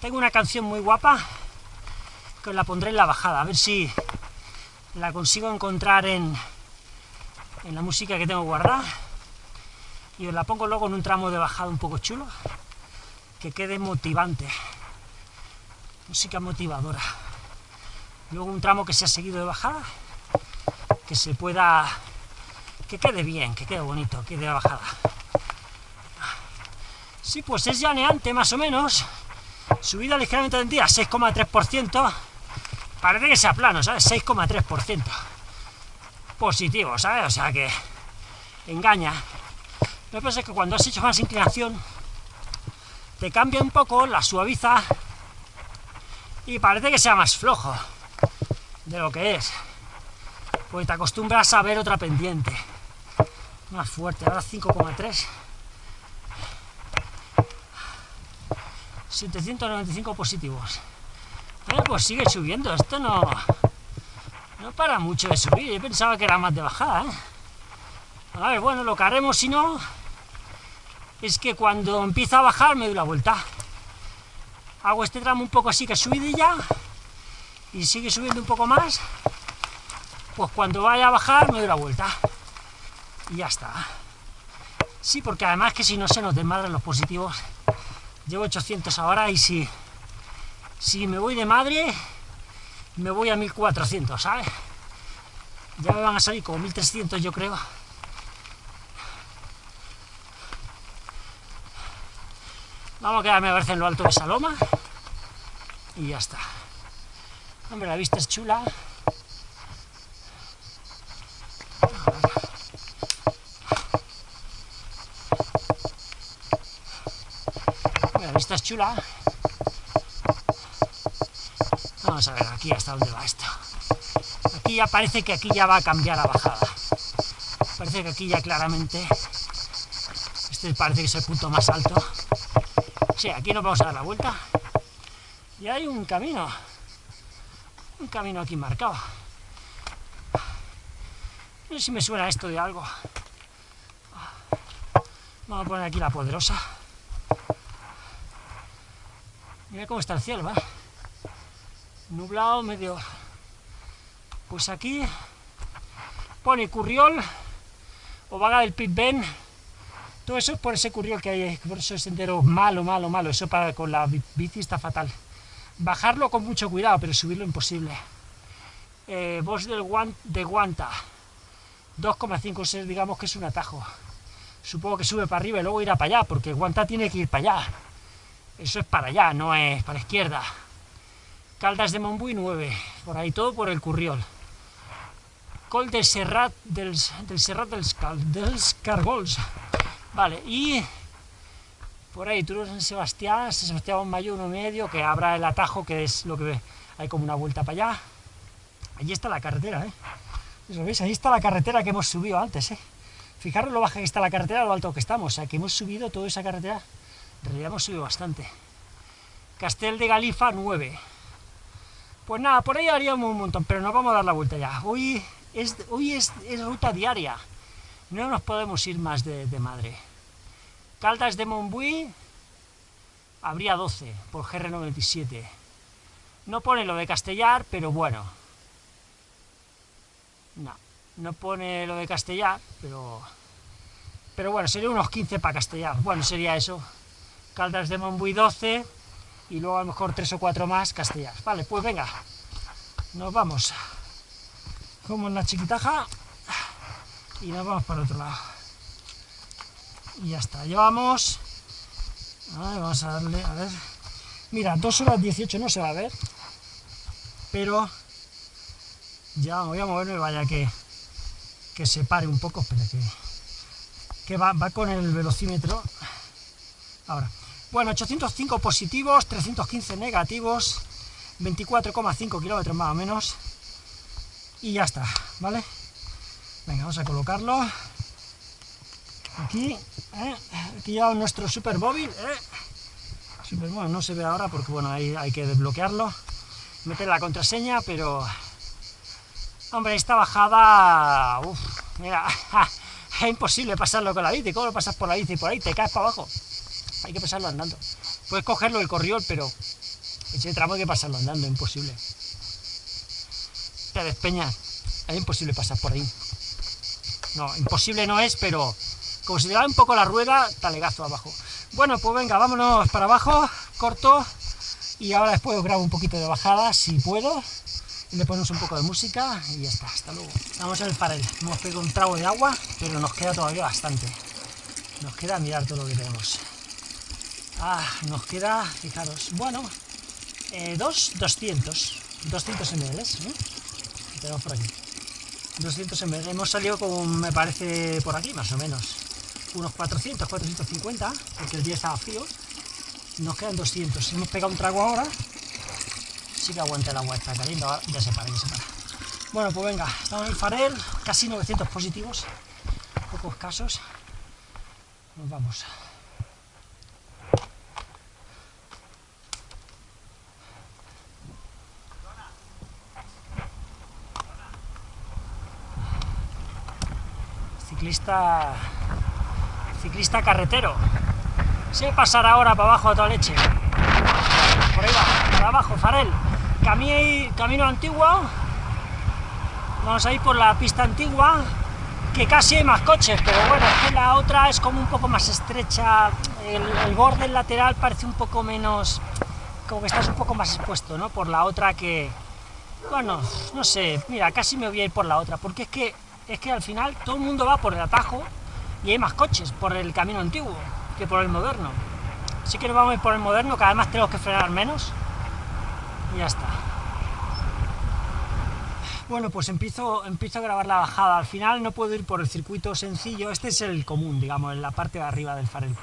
tengo una canción muy guapa que os la pondré en la bajada, a ver si la consigo encontrar en, en la música que tengo guardada y os la pongo luego en un tramo de bajada un poco chulo que quede motivante música motivadora luego un tramo que se ha seguido de bajada que se pueda... que quede bien, que quede bonito, que quede bajada. Sí, pues es llaneante más o menos, subida ligeramente tendida, 6,3%, parece que sea plano, ¿sabes? 6,3%. Positivo, ¿sabes? O sea que engaña. Lo que pasa es que cuando has hecho más inclinación, te cambia un poco, la suaviza, y parece que sea más flojo de lo que es. Pues te acostumbras a ver otra pendiente. Más fuerte, ahora 5,3 795 positivos. Pues sigue subiendo, esto no no para mucho de subir, yo pensaba que era más de bajada ¿eh? a ver, bueno, lo que haremos si no es que cuando empieza a bajar me doy la vuelta hago este tramo un poco así que subidilla y sigue subiendo un poco más pues cuando vaya a bajar me doy la vuelta. Y ya está. Sí, porque además que si no se nos desmadran los positivos, llevo 800 ahora y si, si me voy de madre, me voy a 1400, ¿sabes? Ya me van a salir como 1300 yo creo. Vamos a quedarme a ver en lo alto de Saloma. Y ya está. Hombre, la vista es chula. esta es chula. Vamos a ver aquí hasta dónde va esto. Aquí ya parece que aquí ya va a cambiar a bajada. Parece que aquí ya claramente... Este parece que es el punto más alto. Sí, aquí nos vamos a dar la vuelta. Y hay un camino. Un camino aquí marcado. No sé si me suena esto de algo. Vamos a poner aquí la poderosa. Mira cómo está el cielo, ¿va? Nublado, medio... Pues aquí pone Curriol, o Vaga del Pit Ben, todo eso es por ese Curriol que hay, por ese sendero malo, malo, malo, eso para con la bici está fatal. Bajarlo con mucho cuidado, pero subirlo imposible. Eh, del Guan, de Guanta, 2,5, digamos que es un atajo. Supongo que sube para arriba y luego irá para allá, porque Guanta tiene que ir para allá. Eso es para allá, no es para la izquierda. Caldas de Montbui 9, por ahí todo por el Curriol. Col del Serrat del, del Serrat dels, dels Cargols. Vale, y por ahí Turo San Sebastián, San Sebastián Mayo uno medio, que abra el atajo, que es lo que hay como una vuelta para allá. Allí está la carretera, ¿eh? ¿Lo veis? Ahí está la carretera que hemos subido antes, ¿eh? Fijaros lo baja que está la carretera, lo alto que estamos, o sea, que hemos subido toda esa carretera en realidad hemos subido bastante. Castel de Galifa 9. Pues nada, por ahí haríamos un montón, pero nos vamos a dar la vuelta ya. Hoy es, hoy es, ruta diaria. No nos podemos ir más de, madre. Caldas de Montbui habría 12 por GR97. No pone lo de castellar, pero bueno. No, no pone lo de castellar, pero... Pero bueno, sería unos 15 para castellar. Bueno, sería eso. Caldas de Montbui 12 y luego a lo mejor 3 o 4 más castellar. Vale, pues venga, nos vamos. Como en la chiquitaja y nos vamos para el otro lado. Y ya está, llevamos... vamos. A darle, a ver... Mira, 2 horas 18 no se va a ver, pero ya voy a moverme, vaya que, que se pare un poco, espera que, que va, va con el velocímetro. Ahora, bueno, 805 positivos, 315 negativos, 24,5 kilómetros más o menos, y ya está, ¿vale? Venga, vamos a colocarlo aquí, ¿eh? aquí ya nuestro super móvil, ¿eh? super, bueno, no se ve ahora porque bueno, ahí hay que desbloquearlo, meter la contraseña, pero hombre, esta bajada, uff, mira, es imposible pasarlo con la bici, ¿cómo lo pasas por la bici por ahí? Te caes para abajo, hay que pasarlo andando, puedes cogerlo el corriol, pero ese tramo hay que pasarlo andando, imposible, te despeñas, es imposible pasar por ahí, no, imposible no es, pero como un poco la rueda, talegazo abajo. Bueno, pues venga, vámonos para abajo, corto, y ahora después os grabo un poquito de bajada, si puedo, y le ponemos un poco de música, y ya está, hasta luego. Vamos al farel, hemos pegado un trago de agua, pero nos queda todavía bastante. Nos queda mirar todo lo que tenemos. Ah, nos queda, fijaros, bueno, eh, dos, 200, 200 ml, ¿eh? tenemos por aquí. 200 ml, hemos salido con, me parece, por aquí, más o menos unos 400, 450, porque el día estaba frío, nos quedan 200. Si hemos pegado un trago ahora, sí que aguanta el agua, está caliente, ya se para, ya se para. Bueno, pues venga, estamos en el farel, casi 900 positivos, pocos casos, nos vamos. Ciclista ciclista carretero. Se pasará ahora para abajo a toda leche. Por ahí va, para abajo, Farel. Camino, camino antiguo. Vamos a ir por la pista antigua, que casi hay más coches, pero bueno, es que la otra es como un poco más estrecha. El, el borde lateral parece un poco menos... como que estás un poco más expuesto, ¿no? Por la otra que... Bueno, no sé, mira, casi me voy a ir por la otra, porque es que, es que al final todo el mundo va por el atajo, y hay más coches por el camino antiguo que por el moderno. Así que nos vamos a ir por el moderno, que además tenemos que frenar menos, y ya está. Bueno, pues empiezo, empiezo a grabar la bajada. Al final no puedo ir por el circuito sencillo, este es el común, digamos, en la parte de arriba del farel.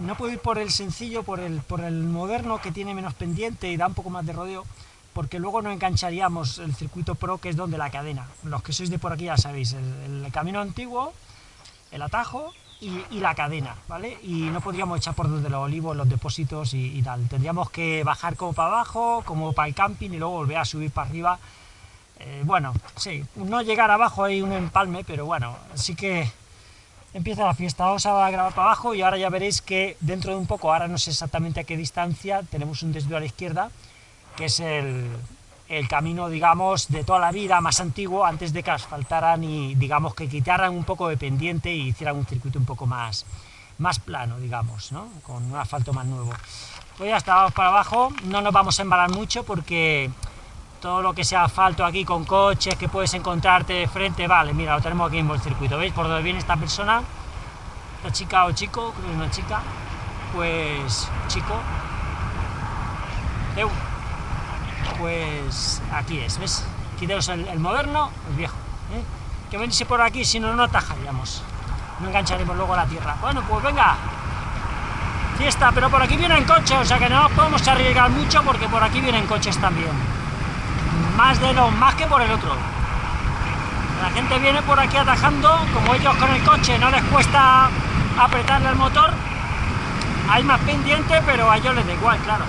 No puedo ir por el sencillo, por el, por el moderno, que tiene menos pendiente y da un poco más de rodeo, porque luego no engancharíamos el circuito pro, que es donde la cadena. Los que sois de por aquí ya sabéis, el camino antiguo el atajo y, la cadena, ¿vale? Y no podríamos echar por donde los olivos, los depósitos y, tal. Tendríamos que bajar como para abajo, como para el camping y luego volver a subir para arriba. Eh, bueno, sí, no llegar abajo hay un empalme, pero bueno, así que empieza la fiesta. Vamos a grabar para abajo y ahora ya veréis que dentro de un poco, ahora no sé exactamente a qué distancia, tenemos un desvío a la izquierda, que es el, el camino, digamos, de toda la vida más antiguo, antes de que asfaltaran y, digamos, que quitaran un poco de pendiente y hicieran un circuito un poco más, más plano, digamos, ¿no? Con un asfalto más nuevo. Pues ya está, vamos para abajo, no nos vamos a embalar mucho porque todo lo que sea asfalto aquí con coches que puedes encontrarte de frente, vale, mira, lo tenemos aquí en el circuito, ¿veis? Por donde viene esta persona, esta chica o chico, creo que es una chica, pues, chico, pues aquí es, ¿ves? Aquí tenemos el, moderno, el viejo, ¿eh? que venirse por aquí, si no, no atajaríamos, no engancharemos luego a la tierra. Bueno, pues venga, fiesta, pero por aquí vienen coches, o sea que no podemos arriesgar mucho porque por aquí vienen coches también, más de lo más que por el otro. La gente viene por aquí atajando, como ellos con el coche no les cuesta apretarle el motor, hay más pendiente, pero a ellos les da igual, claro.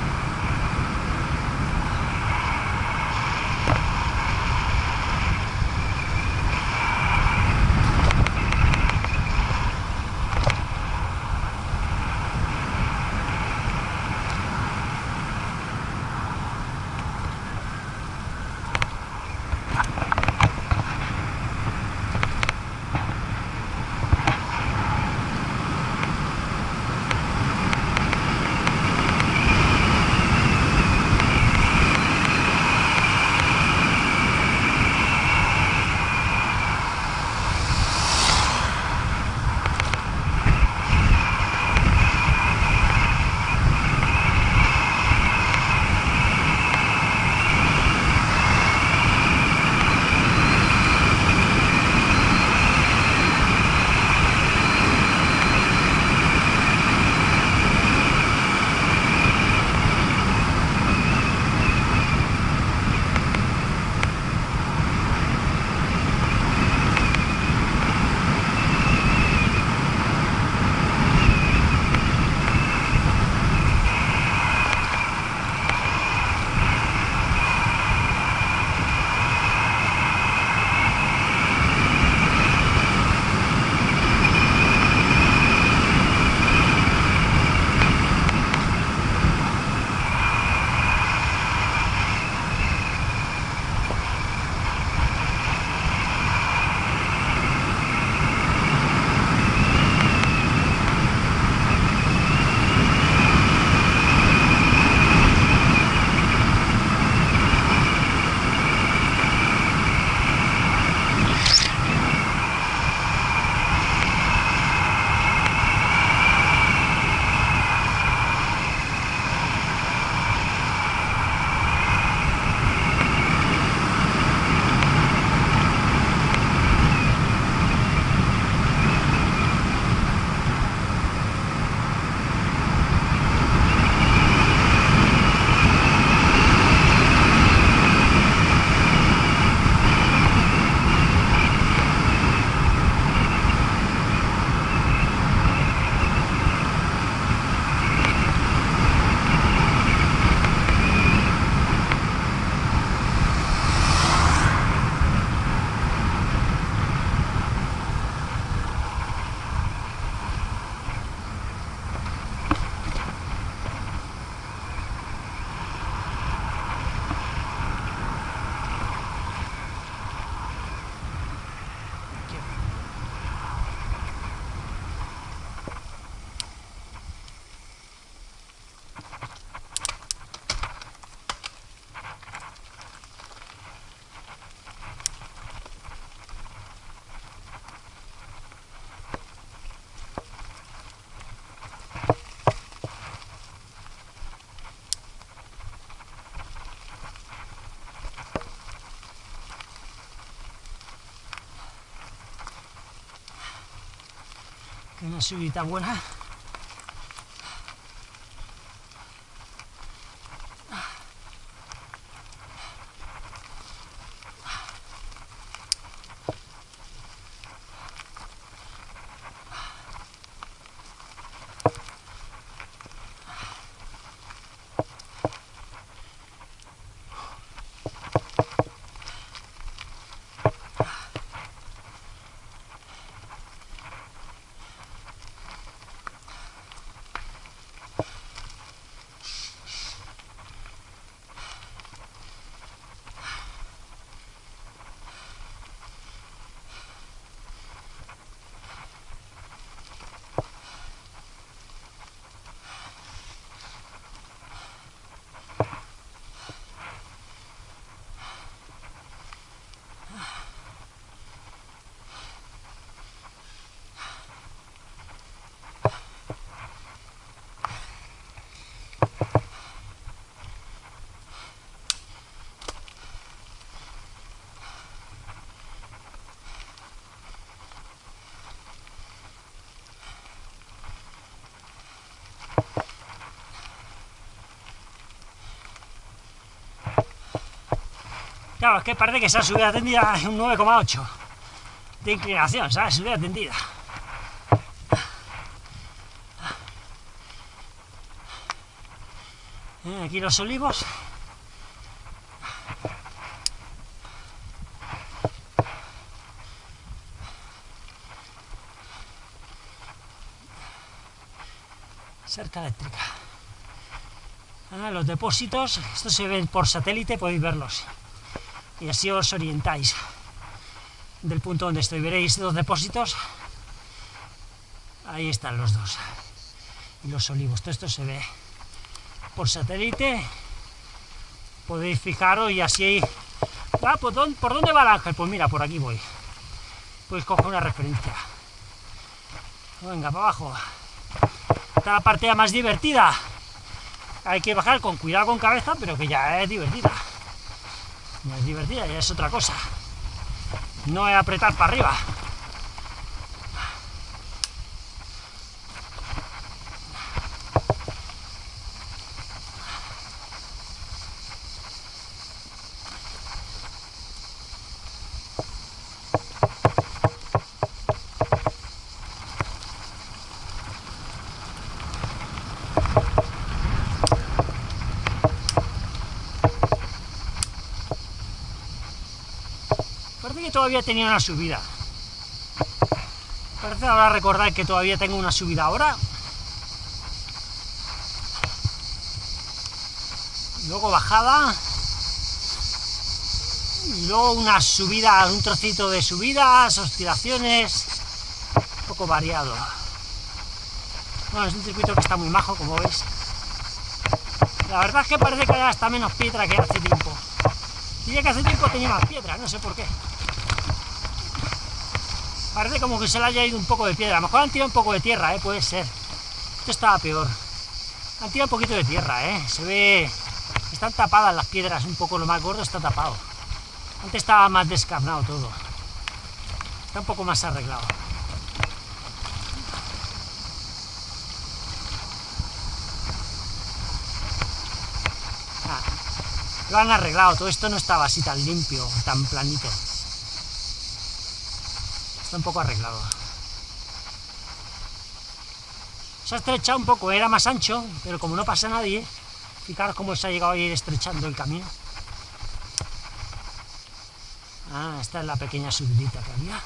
Una subida buena. Claro, es que parece que esa subida tendida es un 9,8 de inclinación, ¿sabes? Subida tendida. Eh, aquí los olivos. Cerca eléctrica. Ah, los depósitos, estos se ven por satélite, podéis verlos y así os orientáis del punto donde estoy. Veréis dos depósitos, ahí están los dos, y los olivos, todo esto se ve por satélite, podéis fijaros y así... Ah, ¿por dónde, ¿por dónde va el ángel? Pues mira, por aquí voy. Pues cojo una referencia. Venga, para abajo. Esta la parte más divertida. Hay que bajar con cuidado con cabeza, pero que ya es divertida. No es divertida, ya es otra cosa. No es apretar para arriba. Todavía tenía una subida. Parece ahora recordar que todavía tengo una subida ahora. Luego bajada. Y luego una subida, un trocito de subidas, oscilaciones, un poco variado. Bueno, es un circuito que está muy majo, como veis. La verdad es que parece que hay hasta menos piedra que hace tiempo. Diría que hace tiempo tenía más piedra, no sé por qué. Parece como que se le haya ido un poco de piedra. A lo mejor han tirado un poco de tierra, ¿eh? puede ser. Esto estaba peor. Han tirado un poquito de tierra, ¿eh? Se ve... Están tapadas las piedras, un poco lo más gordo está tapado. Antes estaba más descarnado todo. Está un poco más arreglado. Ah, lo han arreglado, todo esto no estaba así tan limpio, tan planito un poco arreglado. Se ha estrechado un poco, era más ancho, pero como no pasa nadie, fijaros cómo se ha llegado a ir estrechando el camino. Ah, esta es la pequeña subidita que había.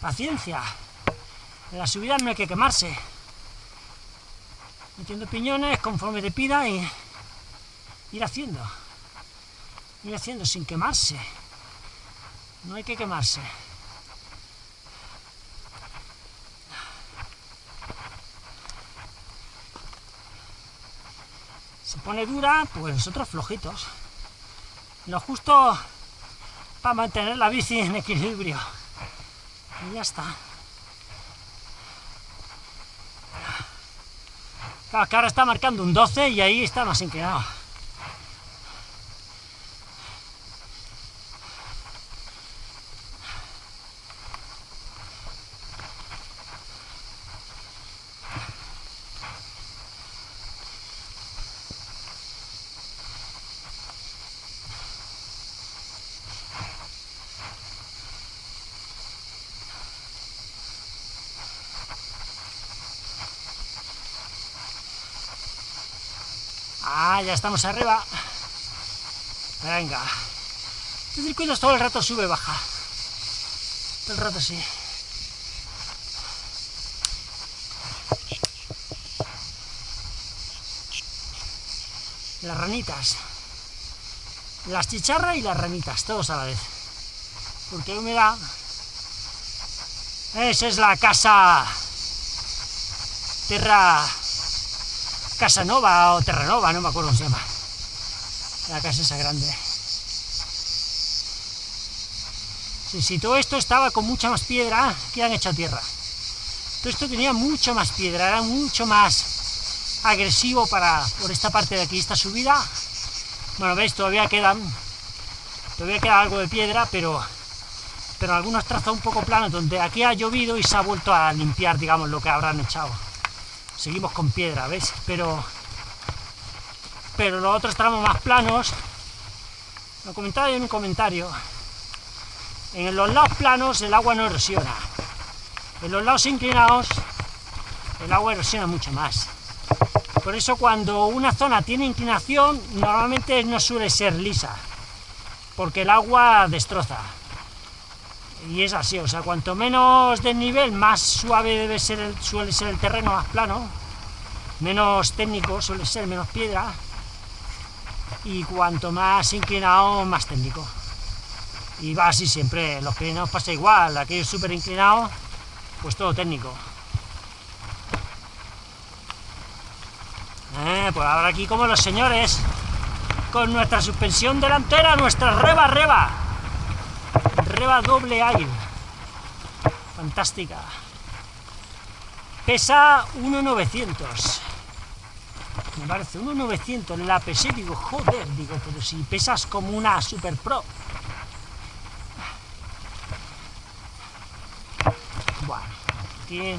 Paciencia. En la subida no hay que quemarse. Metiendo piñones conforme te pida y ir haciendo. Ir haciendo sin quemarse. No hay que quemarse. Se pone dura, pues nosotros flojitos. Lo justo para mantener la bici en equilibrio. Y ya está. Claro, que ahora está marcando un 12 y ahí está más inclinado. Ah, ya estamos arriba. Venga. Este circuito todo el rato sube, baja. Todo el rato sí. Las ranitas. Las chicharras y las ranitas, todos a la vez. Porque hay humedad. Esa es la casa Terra Casanova o Terranova, no me acuerdo cómo se llama. La casa esa grande. Sí, sí, todo esto estaba con mucha más piedra que han hecho tierra. Todo esto tenía mucho más piedra, era mucho más agresivo para por esta parte de aquí, esta subida. Bueno, veis, todavía quedan, todavía queda algo de piedra, pero, pero algunos trazos un poco planos, donde aquí ha llovido y se ha vuelto a limpiar, digamos, lo que habrán echado seguimos con piedra, ¿ves? Pero, pero los otros tramos más planos, lo comentaba en un comentario, en los lados planos el agua no erosiona, en los lados inclinados el agua erosiona mucho más. Por eso cuando una zona tiene inclinación, normalmente no suele ser lisa, porque el agua destroza. Y es así, o sea, cuanto menos desnivel, más suave debe ser el, suele ser el terreno, más plano, menos técnico suele ser, menos piedra, y cuanto más inclinado, más técnico. Y va así siempre, los inclinados pasa igual, aquellos súper inclinados, pues todo técnico. Eh, pues ahora aquí como los señores, con nuestra suspensión delantera, nuestra reba reba, reba doble aire. Fantástica. Pesa 1,900. Me parece 1,900. La pesé, digo, joder, digo, pero si pesas como una Super Pro. Bueno, aquí...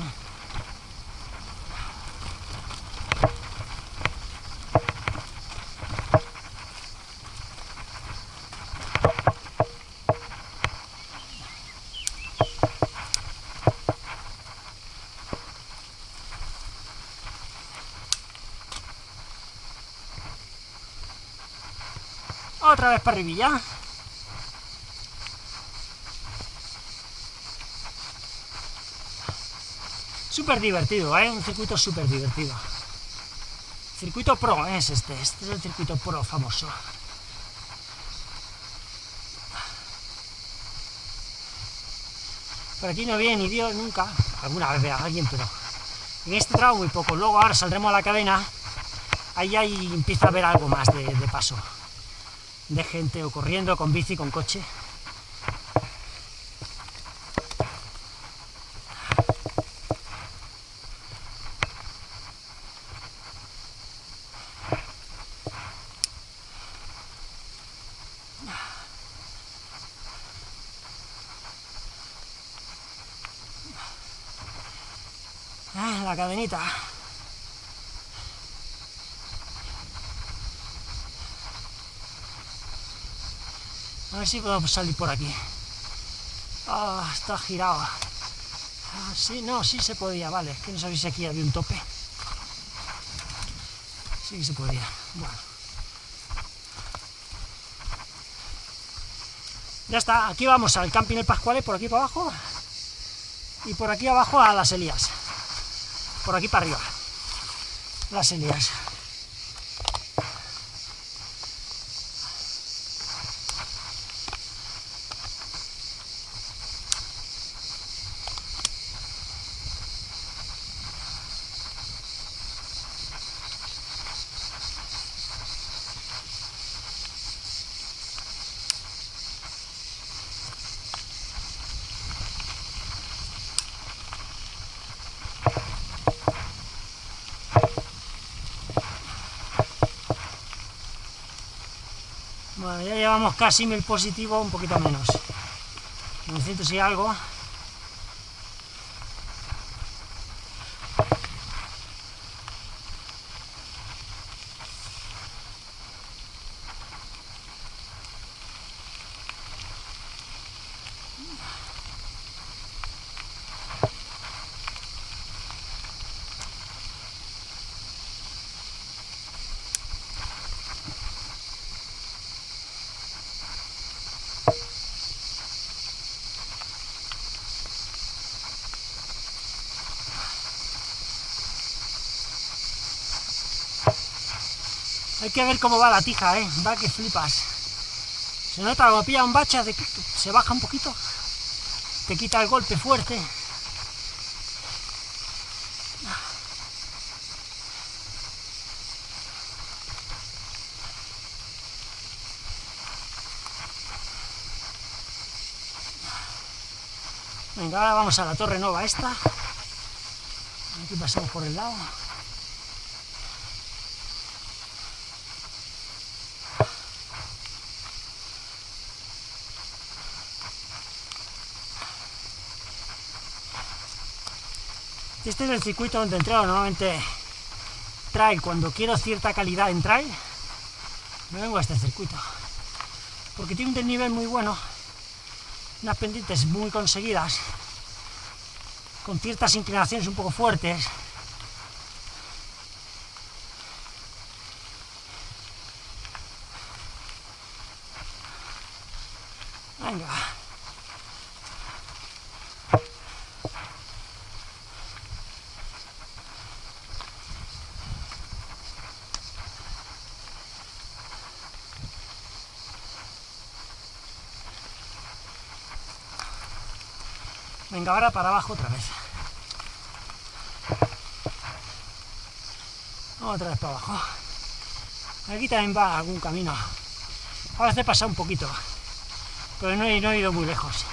Otra vez para arribilla. Súper divertido, ¿eh? Un circuito súper divertido. Circuito Pro es este, este es el circuito Pro famoso. Por aquí no viene ni Dios nunca, alguna vez vea alguien, pero en este tramo muy poco. Luego ahora saldremos a la cadena, ahí, ahí empieza a haber algo más de paso de gente o corriendo con bici, con coche. Ah, la cadenita. A ver si podemos salir por aquí. Ah, está girado. Ah, sí, no, sí se podía, vale. Es que no sabéis si aquí había un tope. Sí que se podía. Bueno. Ya está, aquí vamos al camping El Pascuale, por aquí para abajo. Y por aquí abajo a las Elías. Por aquí para arriba. Las Elías. Llevamos casi mil positivos, un poquito menos. 900 y algo. Que ver cómo va la tija, ¿eh? Va que flipas. Se nota, cuando pilla un bache, se baja un poquito, te quita el golpe fuerte. Venga, ahora vamos a la torre nova esta. Aquí pasamos por el lado. Este es el circuito donde entreno normalmente trail, cuando quiero cierta calidad en trail, me vengo a este circuito. Porque tiene un desnivel muy bueno, unas pendientes muy conseguidas, con ciertas inclinaciones un poco fuertes. Venga. Venga, ahora para abajo otra vez. Otra vez para abajo. Aquí también va algún camino. A veces pasa un poquito, pero no he ido muy lejos.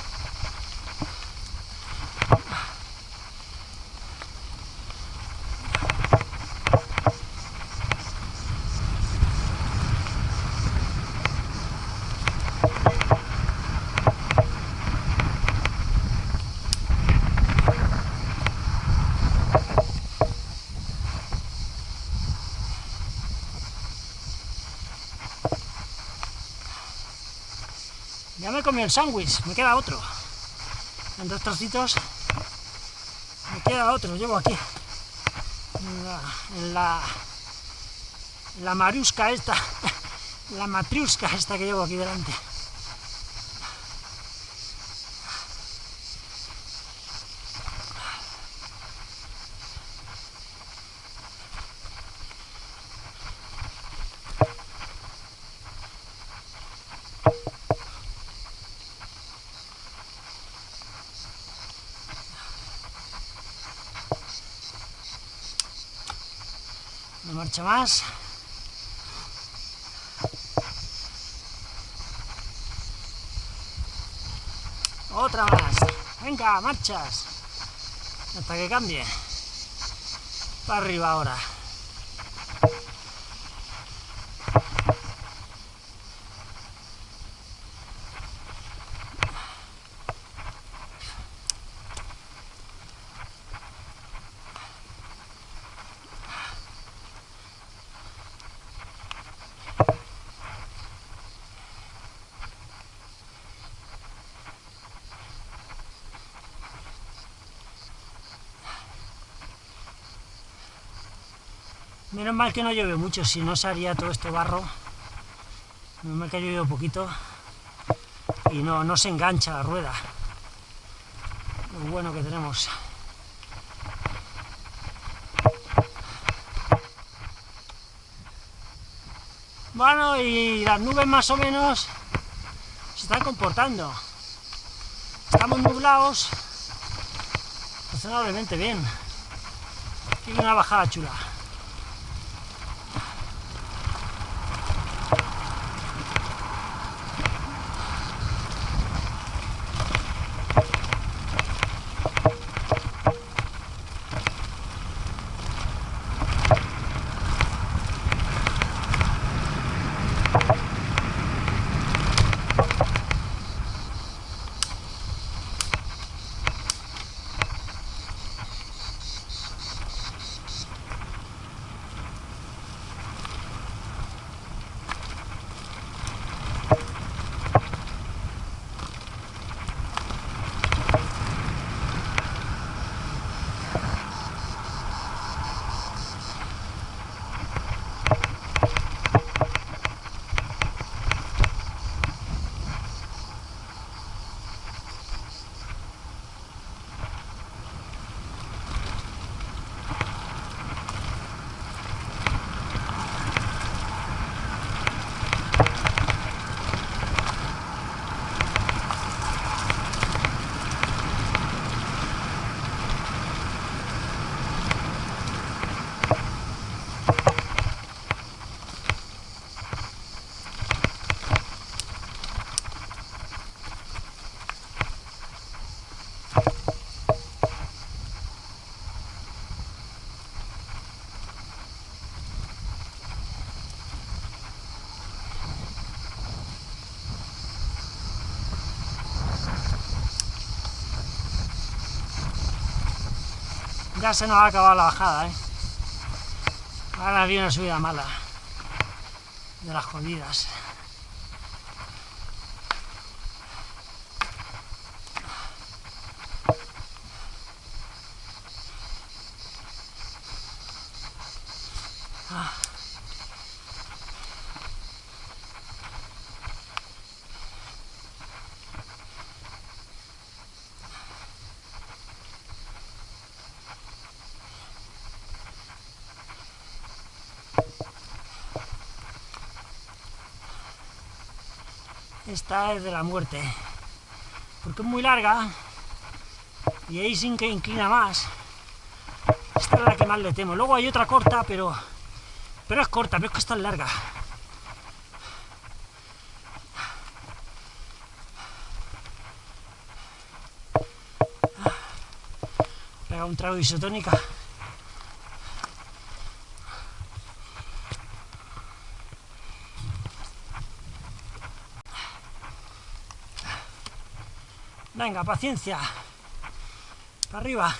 Comido el sándwich, me queda otro. En dos trocitos me queda otro, llevo aquí. La, la, la mariusca esta, la matriusca esta que llevo aquí delante. Más. Otra más. Venga, marchas. Hasta que cambie. Para arriba ahora. Menos mal que no llueve mucho, si no se haría todo esto barro. Menos mal que ha llovido poquito y no, no se engancha la rueda. Lo bueno que tenemos. Bueno, y las nubes más o menos se están comportando. Estamos nublados razonablemente bien. Tiene una bajada chula. Ya se nos ha acabado la bajada, ¿eh? Ahora viene una subida mala. De las jodidas. Esta es de la muerte, porque es muy larga y ahí sin que inclina más. Esta es la que más le temo. Luego hay otra corta, pero, pero es corta, pero es que está larga. Pega un trago de isotónica. Venga, paciencia. Para arriba.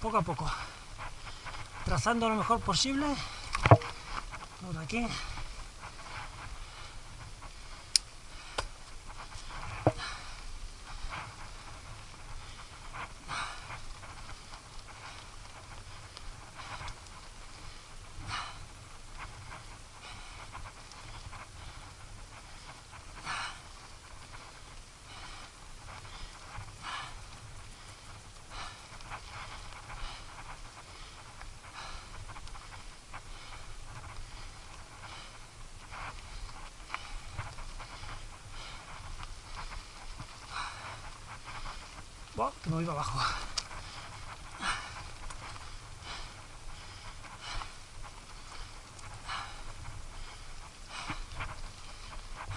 Poco a poco. Trazando lo mejor posible. Por aquí. que me voy abajo.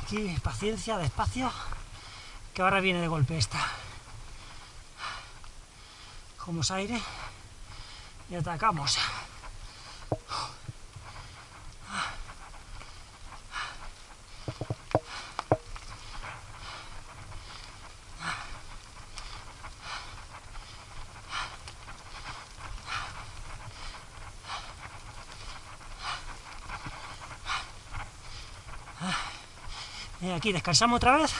Aquí, paciencia, despacio, que ahora viene de golpe esta. Como aire y atacamos. Aquí descansamos otra vez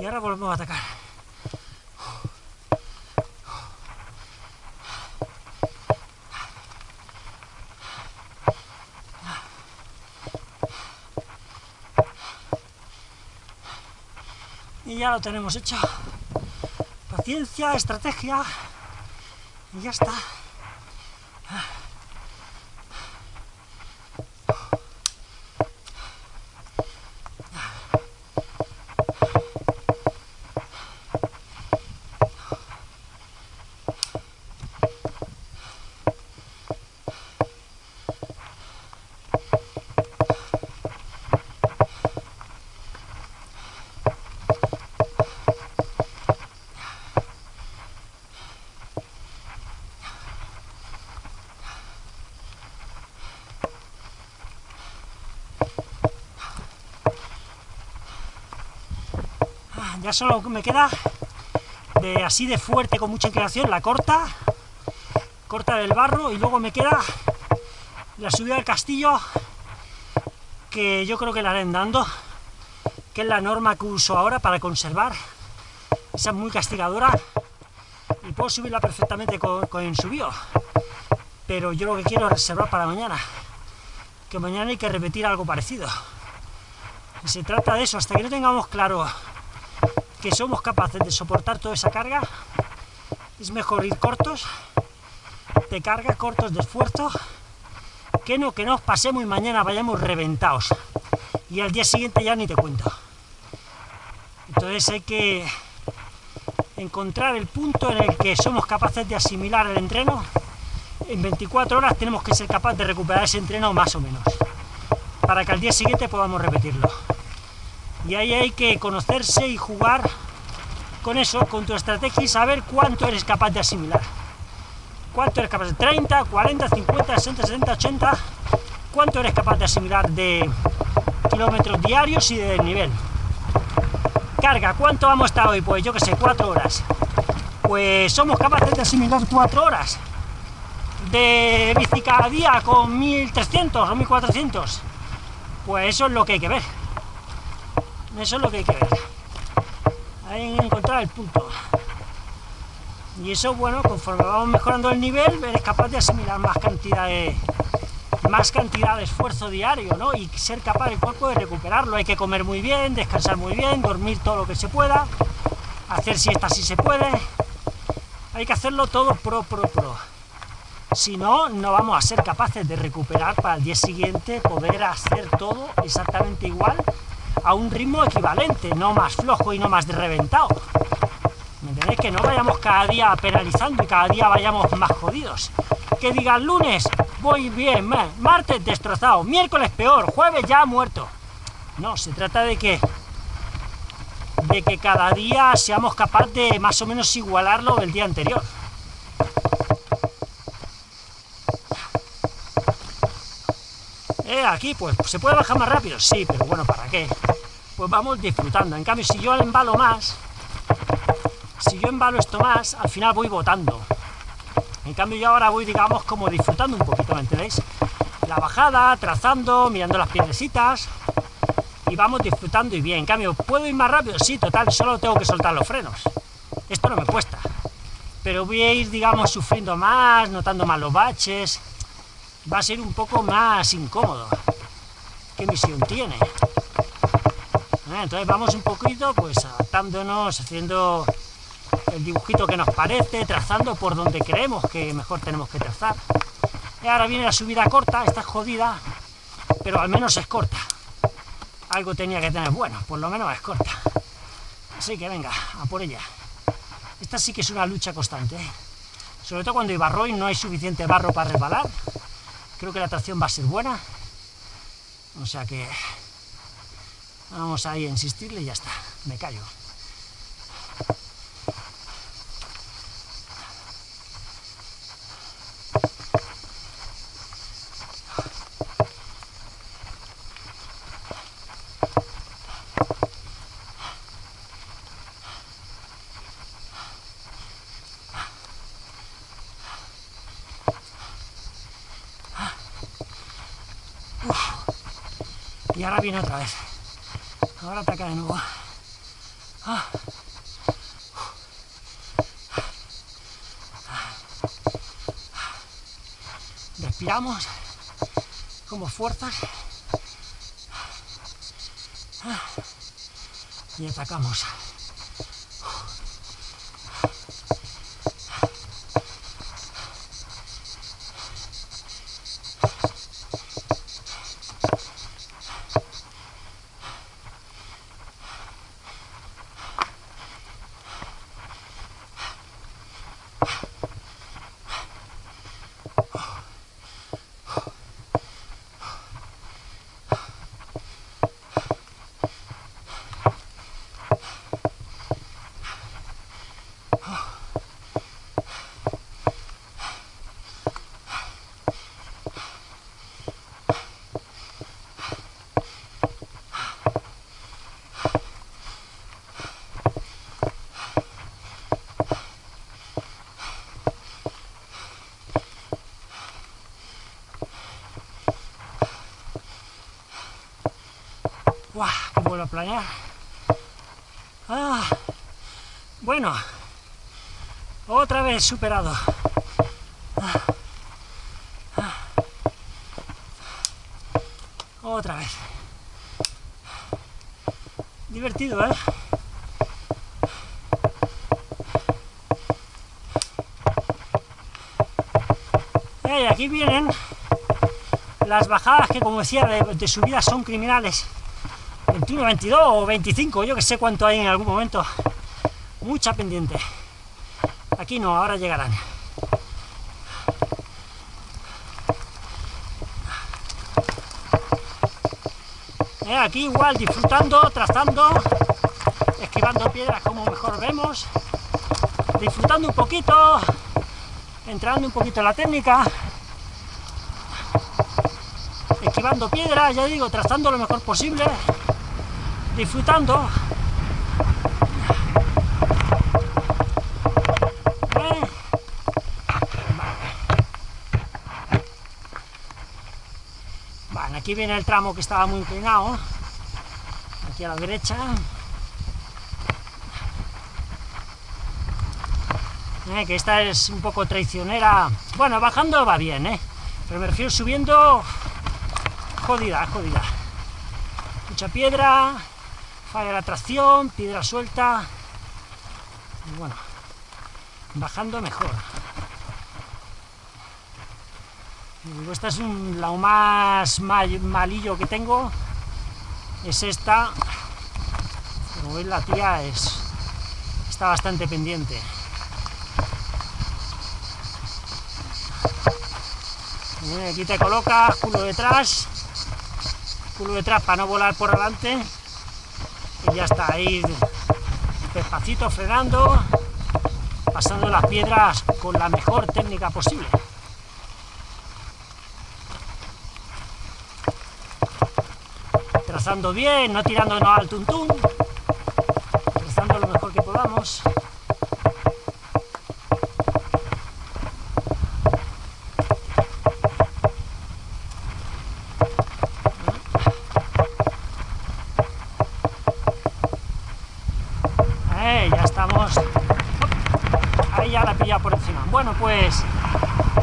y ahora volvemos a atacar. Y ya lo tenemos hecho. Paciencia, estrategia y ya está. Ya solo me queda así de fuerte, con mucha inclinación, la corta, corta del barro, y luego me queda la subida del castillo, que yo creo que la haré andando, que es la norma que uso ahora para conservar, esa es muy castigadora, y puedo subirla perfectamente con, con subió, pero yo lo que quiero es reservar para mañana, que mañana hay que repetir algo parecido. Y se trata de eso, hasta que no tengamos claro que somos capaces de soportar toda esa carga, es mejor ir cortos, de carga, cortos de esfuerzo, que no que nos pasemos y mañana vayamos reventados. Y al día siguiente ya ni te cuento. Entonces hay que encontrar el punto en el que somos capaces de asimilar el entreno. En 24 horas tenemos que ser capaces de recuperar ese entreno más o menos, para que al día siguiente podamos repetirlo. Y ahí hay que conocerse y jugar con eso, con tu estrategia y saber cuánto eres capaz de asimilar. ¿Cuánto eres capaz de 30, 40, 50, 60, 70, 80? ¿Cuánto eres capaz de asimilar de kilómetros diarios y de nivel? Carga, ¿cuánto vamos a estar hoy? Pues yo que sé, 4 horas. pues somos capaces de asimilar cuatro horas de bici cada día con 1300 o 1400, pues eso es lo que hay que ver. Eso es lo que hay que ver. Hay que encontrar el punto. Y eso, bueno, conforme vamos mejorando el nivel, eres capaz de asimilar más cantidad de, más cantidad de esfuerzo diario, ¿no? Y ser capaz el cuerpo de recuperarlo. Hay que comer muy bien, descansar muy bien, dormir todo lo que se pueda, hacer siesta si se puede. Hay que hacerlo todo pro, pro, pro. Si no, no vamos a ser capaces de recuperar para el día siguiente, poder hacer todo exactamente igual, a un ritmo equivalente, no más flojo y no más reventado. ¿Me entendéis? Que no vayamos cada día penalizando y cada día vayamos más jodidos. Que digan lunes, voy bien, martes destrozado, miércoles peor, jueves ya muerto. No, se trata de que de que cada día seamos capaces de más o menos igualarlo del día anterior. Eh, aquí pues se puede bajar más rápido, sí, pero bueno, ¿para qué? Pues vamos disfrutando. En cambio, si yo embalo más, si yo embalo esto más, al final voy votando. En cambio yo ahora voy, digamos, como disfrutando un poquito, ¿me entendéis? La bajada, trazando, mirando las piedrecitas, y vamos disfrutando y bien. En cambio, ¿puedo ir más rápido? Sí, total, solo tengo que soltar los frenos. Esto no me cuesta. Pero voy a ir, digamos, sufriendo más, notando más los baches. Va a ser un poco más incómodo. ¿Qué misión tiene? Eh, entonces vamos un poquito, pues, adaptándonos, haciendo el dibujito que nos parece, trazando por donde creemos que mejor tenemos que trazar. Y ahora viene la subida corta, está jodida, pero al menos es corta. Algo tenía que tener bueno, por lo menos es corta. Así que venga, a por ella. Esta sí que es una lucha constante, ¿eh? sobre todo cuando hay barro y no hay suficiente barro para resbalar. Creo que la tracción va a ser buena. O sea que vamos ahí a insistirle y ya está, me callo. Ahora viene otra vez. Ahora ataca de nuevo. Ah. Respiramos como fuerzas y atacamos. ¡Guau! ¡Qué a planear! Ah, bueno, otra vez superado. Ah, ah. otra vez. Divertido, ¿eh? Y aquí vienen las bajadas que, como decía, de, de subida son criminales. 21, 22 o 25, yo que sé cuánto hay en algún momento. Mucha pendiente. Aquí no, ahora llegarán. Eh, aquí igual, disfrutando, trazando, esquivando piedras como mejor vemos, disfrutando un poquito, entrando un poquito en la técnica, esquivando piedras, ya digo, trazando lo mejor posible, disfrutando mm. Vale, aquí viene el tramo que estaba muy inclinado, aquí a la derecha. Eh, que esta es un poco traicionera. Bueno, bajando va bien, ¿eh? Pero me refiero subiendo... Jodida, jodida. Mucha piedra, falla la tracción, piedra suelta... Y bueno, bajando mejor. esta es un, la más malillo que tengo, es esta. Como veis la tía es, está bastante pendiente. aquí te colocas, culo detrás, culo detrás para no volar por delante, y ya está, ahí despacito frenando, pasando las piedras con la mejor técnica posible. Trazando bien, no tirándonos al tuntún, trazando lo mejor que podamos. Bueno, pues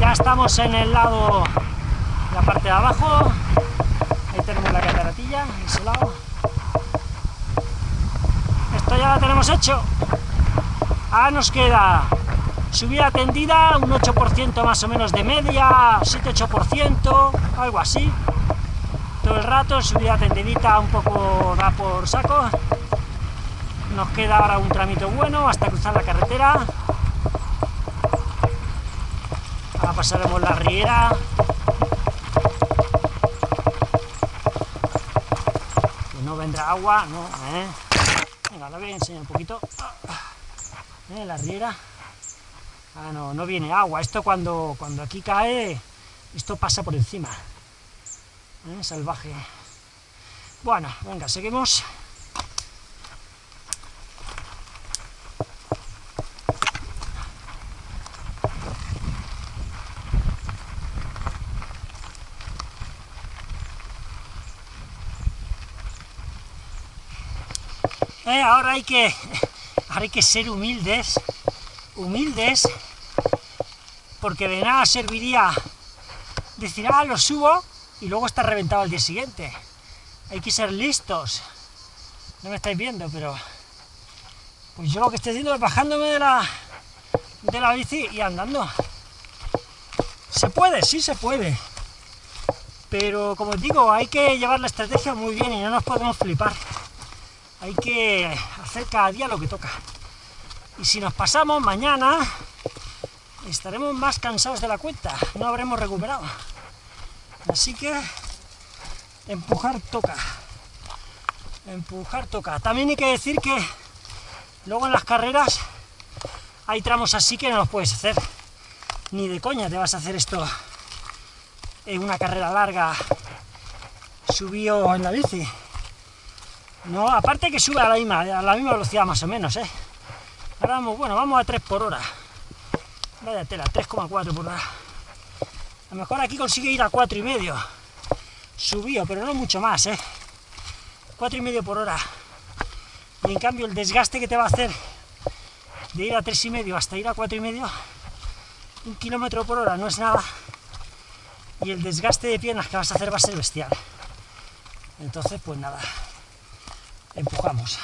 ya estamos en el lado, la parte de abajo, ahí tenemos la cataratilla, ese lado. Esto ya lo tenemos hecho. Ahora nos queda subida tendida, un 8% más o menos de media, 7-8%, algo así. Todo el rato, subida tendidita un poco da por saco. Nos queda ahora un tramito bueno hasta cruzar la carretera. Ahora pasaremos la riera. Que no vendrá agua, ¿no? ¿Eh? Venga, la voy a enseñar un poquito. ¿Eh? La riera. Ah, no, no viene agua. Esto cuando, cuando aquí cae, esto pasa por encima. ¿Eh? Salvaje. Bueno, venga, seguimos. Eh, ahora hay que hay que ser humildes, humildes, porque de nada serviría decir, ah, lo subo, y luego está reventado al día siguiente. Hay que ser listos. No me estáis viendo, pero... Pues yo lo que estoy haciendo es bajándome de la, de la bici y andando. Se puede, sí se puede. Pero, como os digo, hay que llevar la estrategia muy bien y no nos podemos flipar hay que hacer cada día lo que toca. Y si nos pasamos mañana, estaremos más cansados de la cuenta, no habremos recuperado. Así que empujar toca. Empujar toca. También hay que decir que luego en las carreras hay tramos así que no los puedes hacer. Ni de coña te vas a hacer esto en una carrera larga, subió en la bici. No, aparte que sube a la misma, a la misma velocidad más o menos, ¿eh? Ahora vamos, bueno, vamos a 3 por hora. Vaya tela, 3,4 por hora. A lo mejor aquí consigue ir a 4 y medio. Subió, pero no mucho más, ¿eh? 4 y medio por hora. Y en cambio el desgaste que te va a hacer de ir a 3 y medio hasta ir a 4 y medio, un kilómetro por hora no es nada. Y el desgaste de piernas que vas a hacer va a ser bestial. Entonces, pues nada empujamos.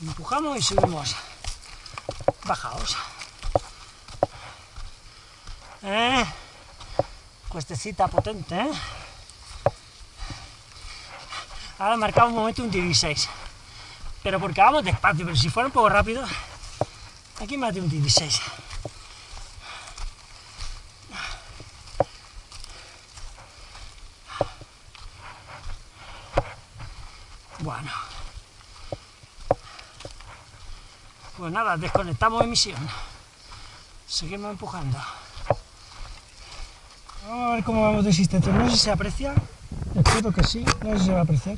Empujamos y subimos. Bajaos. ¿Eh? Cuestecita potente, ¿eh? Ahora marcamos un momento un 16. Pero porque vamos despacio, pero si fuera un poco rápido, aquí más de un 16. Bueno. Pues nada, desconectamos emisión. Seguimos empujando. Vamos a ver cómo vamos de existencia. No sé si se aprecia. Espero que sí, no sé si se va a apreciar.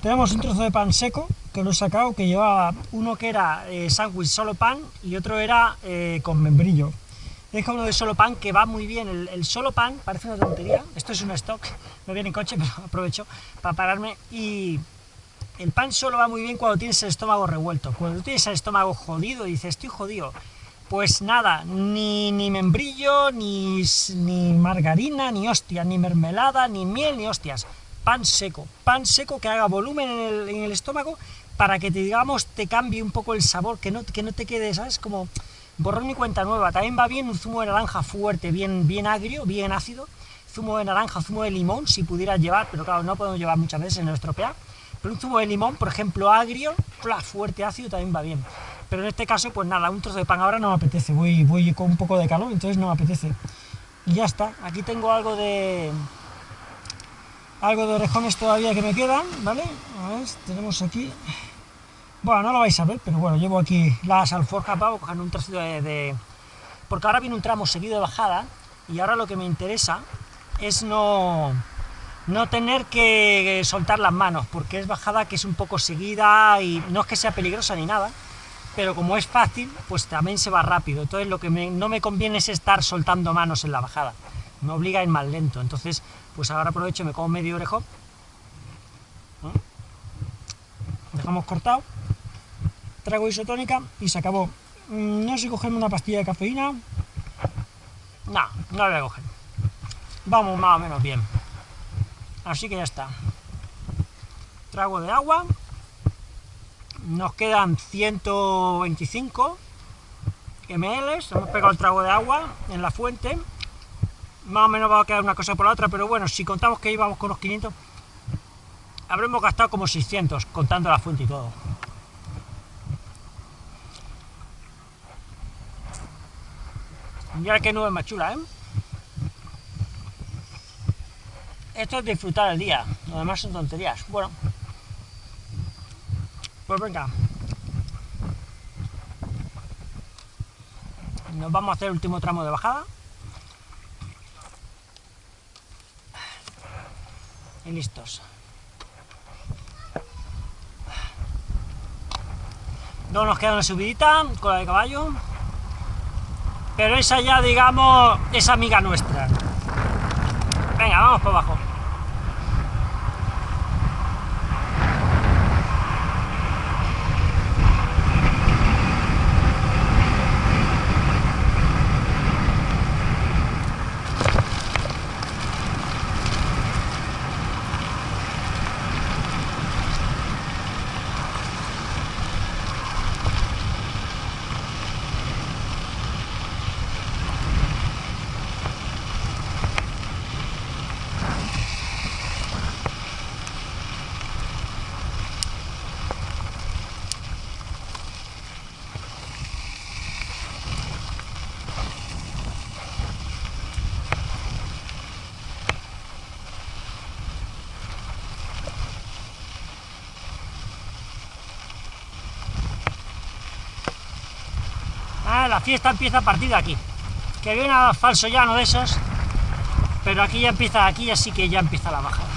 Tenemos un trozo de pan seco, que lo he sacado, que llevaba uno que era eh, sándwich solo pan y otro era eh, con membrillo. Dejo uno de solo pan que va muy bien. El, solo pan parece una tontería. Esto es un stock, no viene en coche, pero aprovecho para pararme. Y el pan solo va muy bien cuando tienes el estómago revuelto. Cuando tienes el estómago jodido dices, estoy jodido, pues nada, ni, ni membrillo, ni, ni margarina, ni hostias, ni mermelada, ni miel, ni hostias. Pan seco, pan seco que haga volumen en el, estómago para que te, digamos, te cambie un poco el sabor, que no, que no te quede, ¿sabes? Como borrón y cuenta nueva. También va bien un zumo de naranja fuerte, bien, bien agrio, bien ácido. Zumo de naranja, zumo de limón, si pudieras llevar, pero claro, no podemos llevar muchas veces en nuestro estropea. Pero un zumo de limón, por ejemplo, agrio, fuerte, ácido, también va bien. Pero en este caso, pues nada, un trozo de pan ahora no me apetece. Voy, voy con un poco de calor, entonces no me apetece. Y ya está. Aquí tengo algo de... Algo de orejones todavía que me quedan, ¿vale? A ver, tenemos aquí... Bueno, no lo vais a ver, pero bueno, llevo aquí las alforjas para coger un trocito de, Porque ahora viene un tramo seguido de bajada, y ahora lo que me interesa es no, no tener que soltar las manos, porque es bajada que es un poco seguida, y no es que sea peligrosa ni nada, pero como es fácil, pues también se va rápido, entonces lo que no me conviene es estar soltando manos en la bajada, me obliga a ir más lento, entonces pues ahora aprovecho y me como medio orejo, dejamos cortado, trago isotónica y se acabó. Mm, no sé cogerme una pastilla de cafeína. No, no la voy a coger. Vamos más o menos bien. Así que ya está. Trago de agua. Nos quedan 125 ml. Hemos pegado el trago de agua en la fuente. Más o menos va a quedar una cosa por la otra, pero bueno, si contamos que íbamos con los 500, habremos gastado como 600, contando la fuente y todo. Mira qué nube más chula, ¿eh? Esto es disfrutar el día, lo demás son tonterías. Bueno, pues venga. Nos vamos a hacer el último tramo de bajada. Y listos. No nos queda una subidita con la de caballo pero esa ya, digamos, es amiga nuestra. Venga, vamos para abajo. La fiesta empieza a partir de aquí. Que viene un falso llano de esos, pero aquí ya empieza, aquí así que ya empieza la bajada.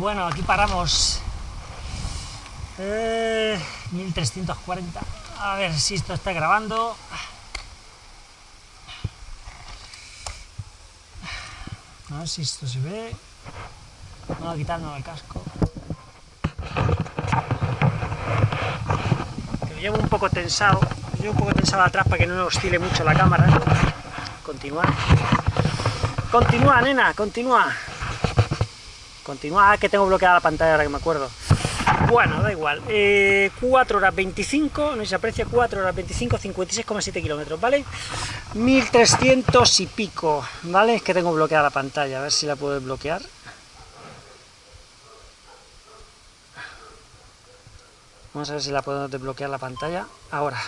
Bueno, aquí paramos. Eh, 1340. A ver si esto está grabando. A ver si esto se ve. Voy a quitarme el casco. Que lo llevo un poco tensado. Lo llevo un poco tensado atrás para que no oscile mucho la cámara. Continúa. Continúa, nena, continúa. Continúa, que tengo bloqueada la pantalla ahora que me acuerdo. Bueno, da igual. 4 eh, horas 25, no se aprecia, 4 horas 25, 56,7 kilómetros, ¿vale? 1300 y pico, ¿vale? Es que tengo bloqueada la pantalla, a ver si la puedo bloquear. Vamos a ver si la puedo desbloquear la pantalla. Ahora.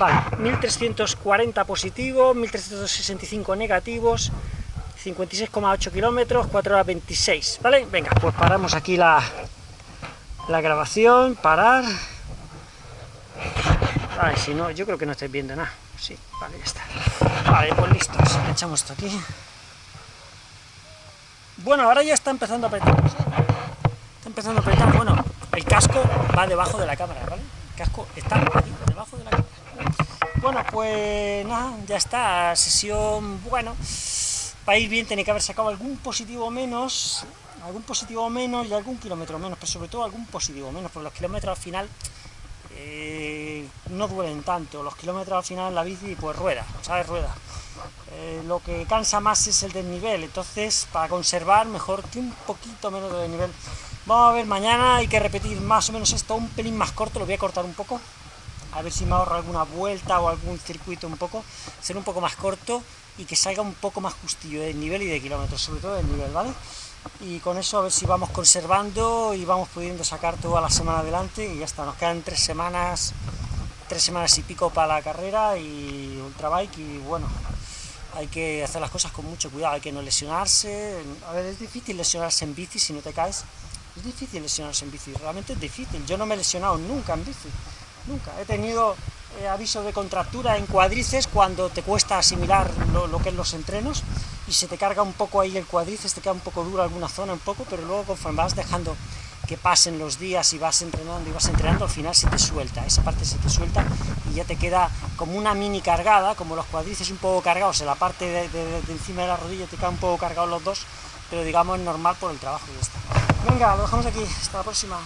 Vale, 1340 positivos, 1365 negativos, 56,8 kilómetros, 4 horas 26, ¿vale? Venga, pues paramos aquí la, la grabación, parar. Vale, si no, yo creo que no estáis viendo nada. Sí, vale, ya está. Vale, pues listos, echamos esto aquí. Bueno, ahora ya está empezando a apretar. Está empezando a apretar, bueno, el casco va debajo de la cámara, ¿vale? El casco está debajo de la cámara. Bueno, pues nada, ya está, sesión, bueno, para ir bien tiene que haber sacado algún positivo menos, algún positivo menos y algún kilómetro menos, pero sobre todo algún positivo menos, porque los kilómetros al final eh, no duelen tanto, los kilómetros al final la bici pues rueda, ¿sabes? Rueda. Eh, lo que cansa más es el desnivel, entonces para conservar mejor que un poquito menos de desnivel. Vamos a ver, mañana hay que repetir más o menos esto, un pelín más corto, lo voy a cortar un poco, a ver si me ahorro alguna vuelta o algún circuito un poco, ser un poco más corto y que salga un poco más justillo de nivel y de kilómetros, sobre todo del nivel, ¿vale? Y con eso a ver si vamos conservando y vamos pudiendo sacar toda la semana adelante y ya está, nos quedan tres semanas, tres semanas y pico para la carrera y ultrabike y bueno, hay que hacer las cosas con mucho cuidado, hay que no lesionarse, a ver, es difícil lesionarse en bici si no te caes, es difícil lesionarse en bici, realmente es difícil, yo no me he lesionado nunca en bici, nunca, he tenido eh, aviso de contractura en cuadrices cuando te cuesta asimilar lo, que es los entrenos y se te carga un poco ahí el cuadrices, te queda un poco duro alguna zona, un poco, pero luego conforme vas dejando que pasen los días y vas entrenando y vas entrenando, al final se te suelta, esa parte se te suelta y ya te queda como una mini cargada, como los cuadrices un poco cargados en la parte de, encima de la rodilla te quedan un poco cargados los dos, pero digamos normal por el trabajo y ya está. Venga, lo dejamos aquí, hasta la próxima.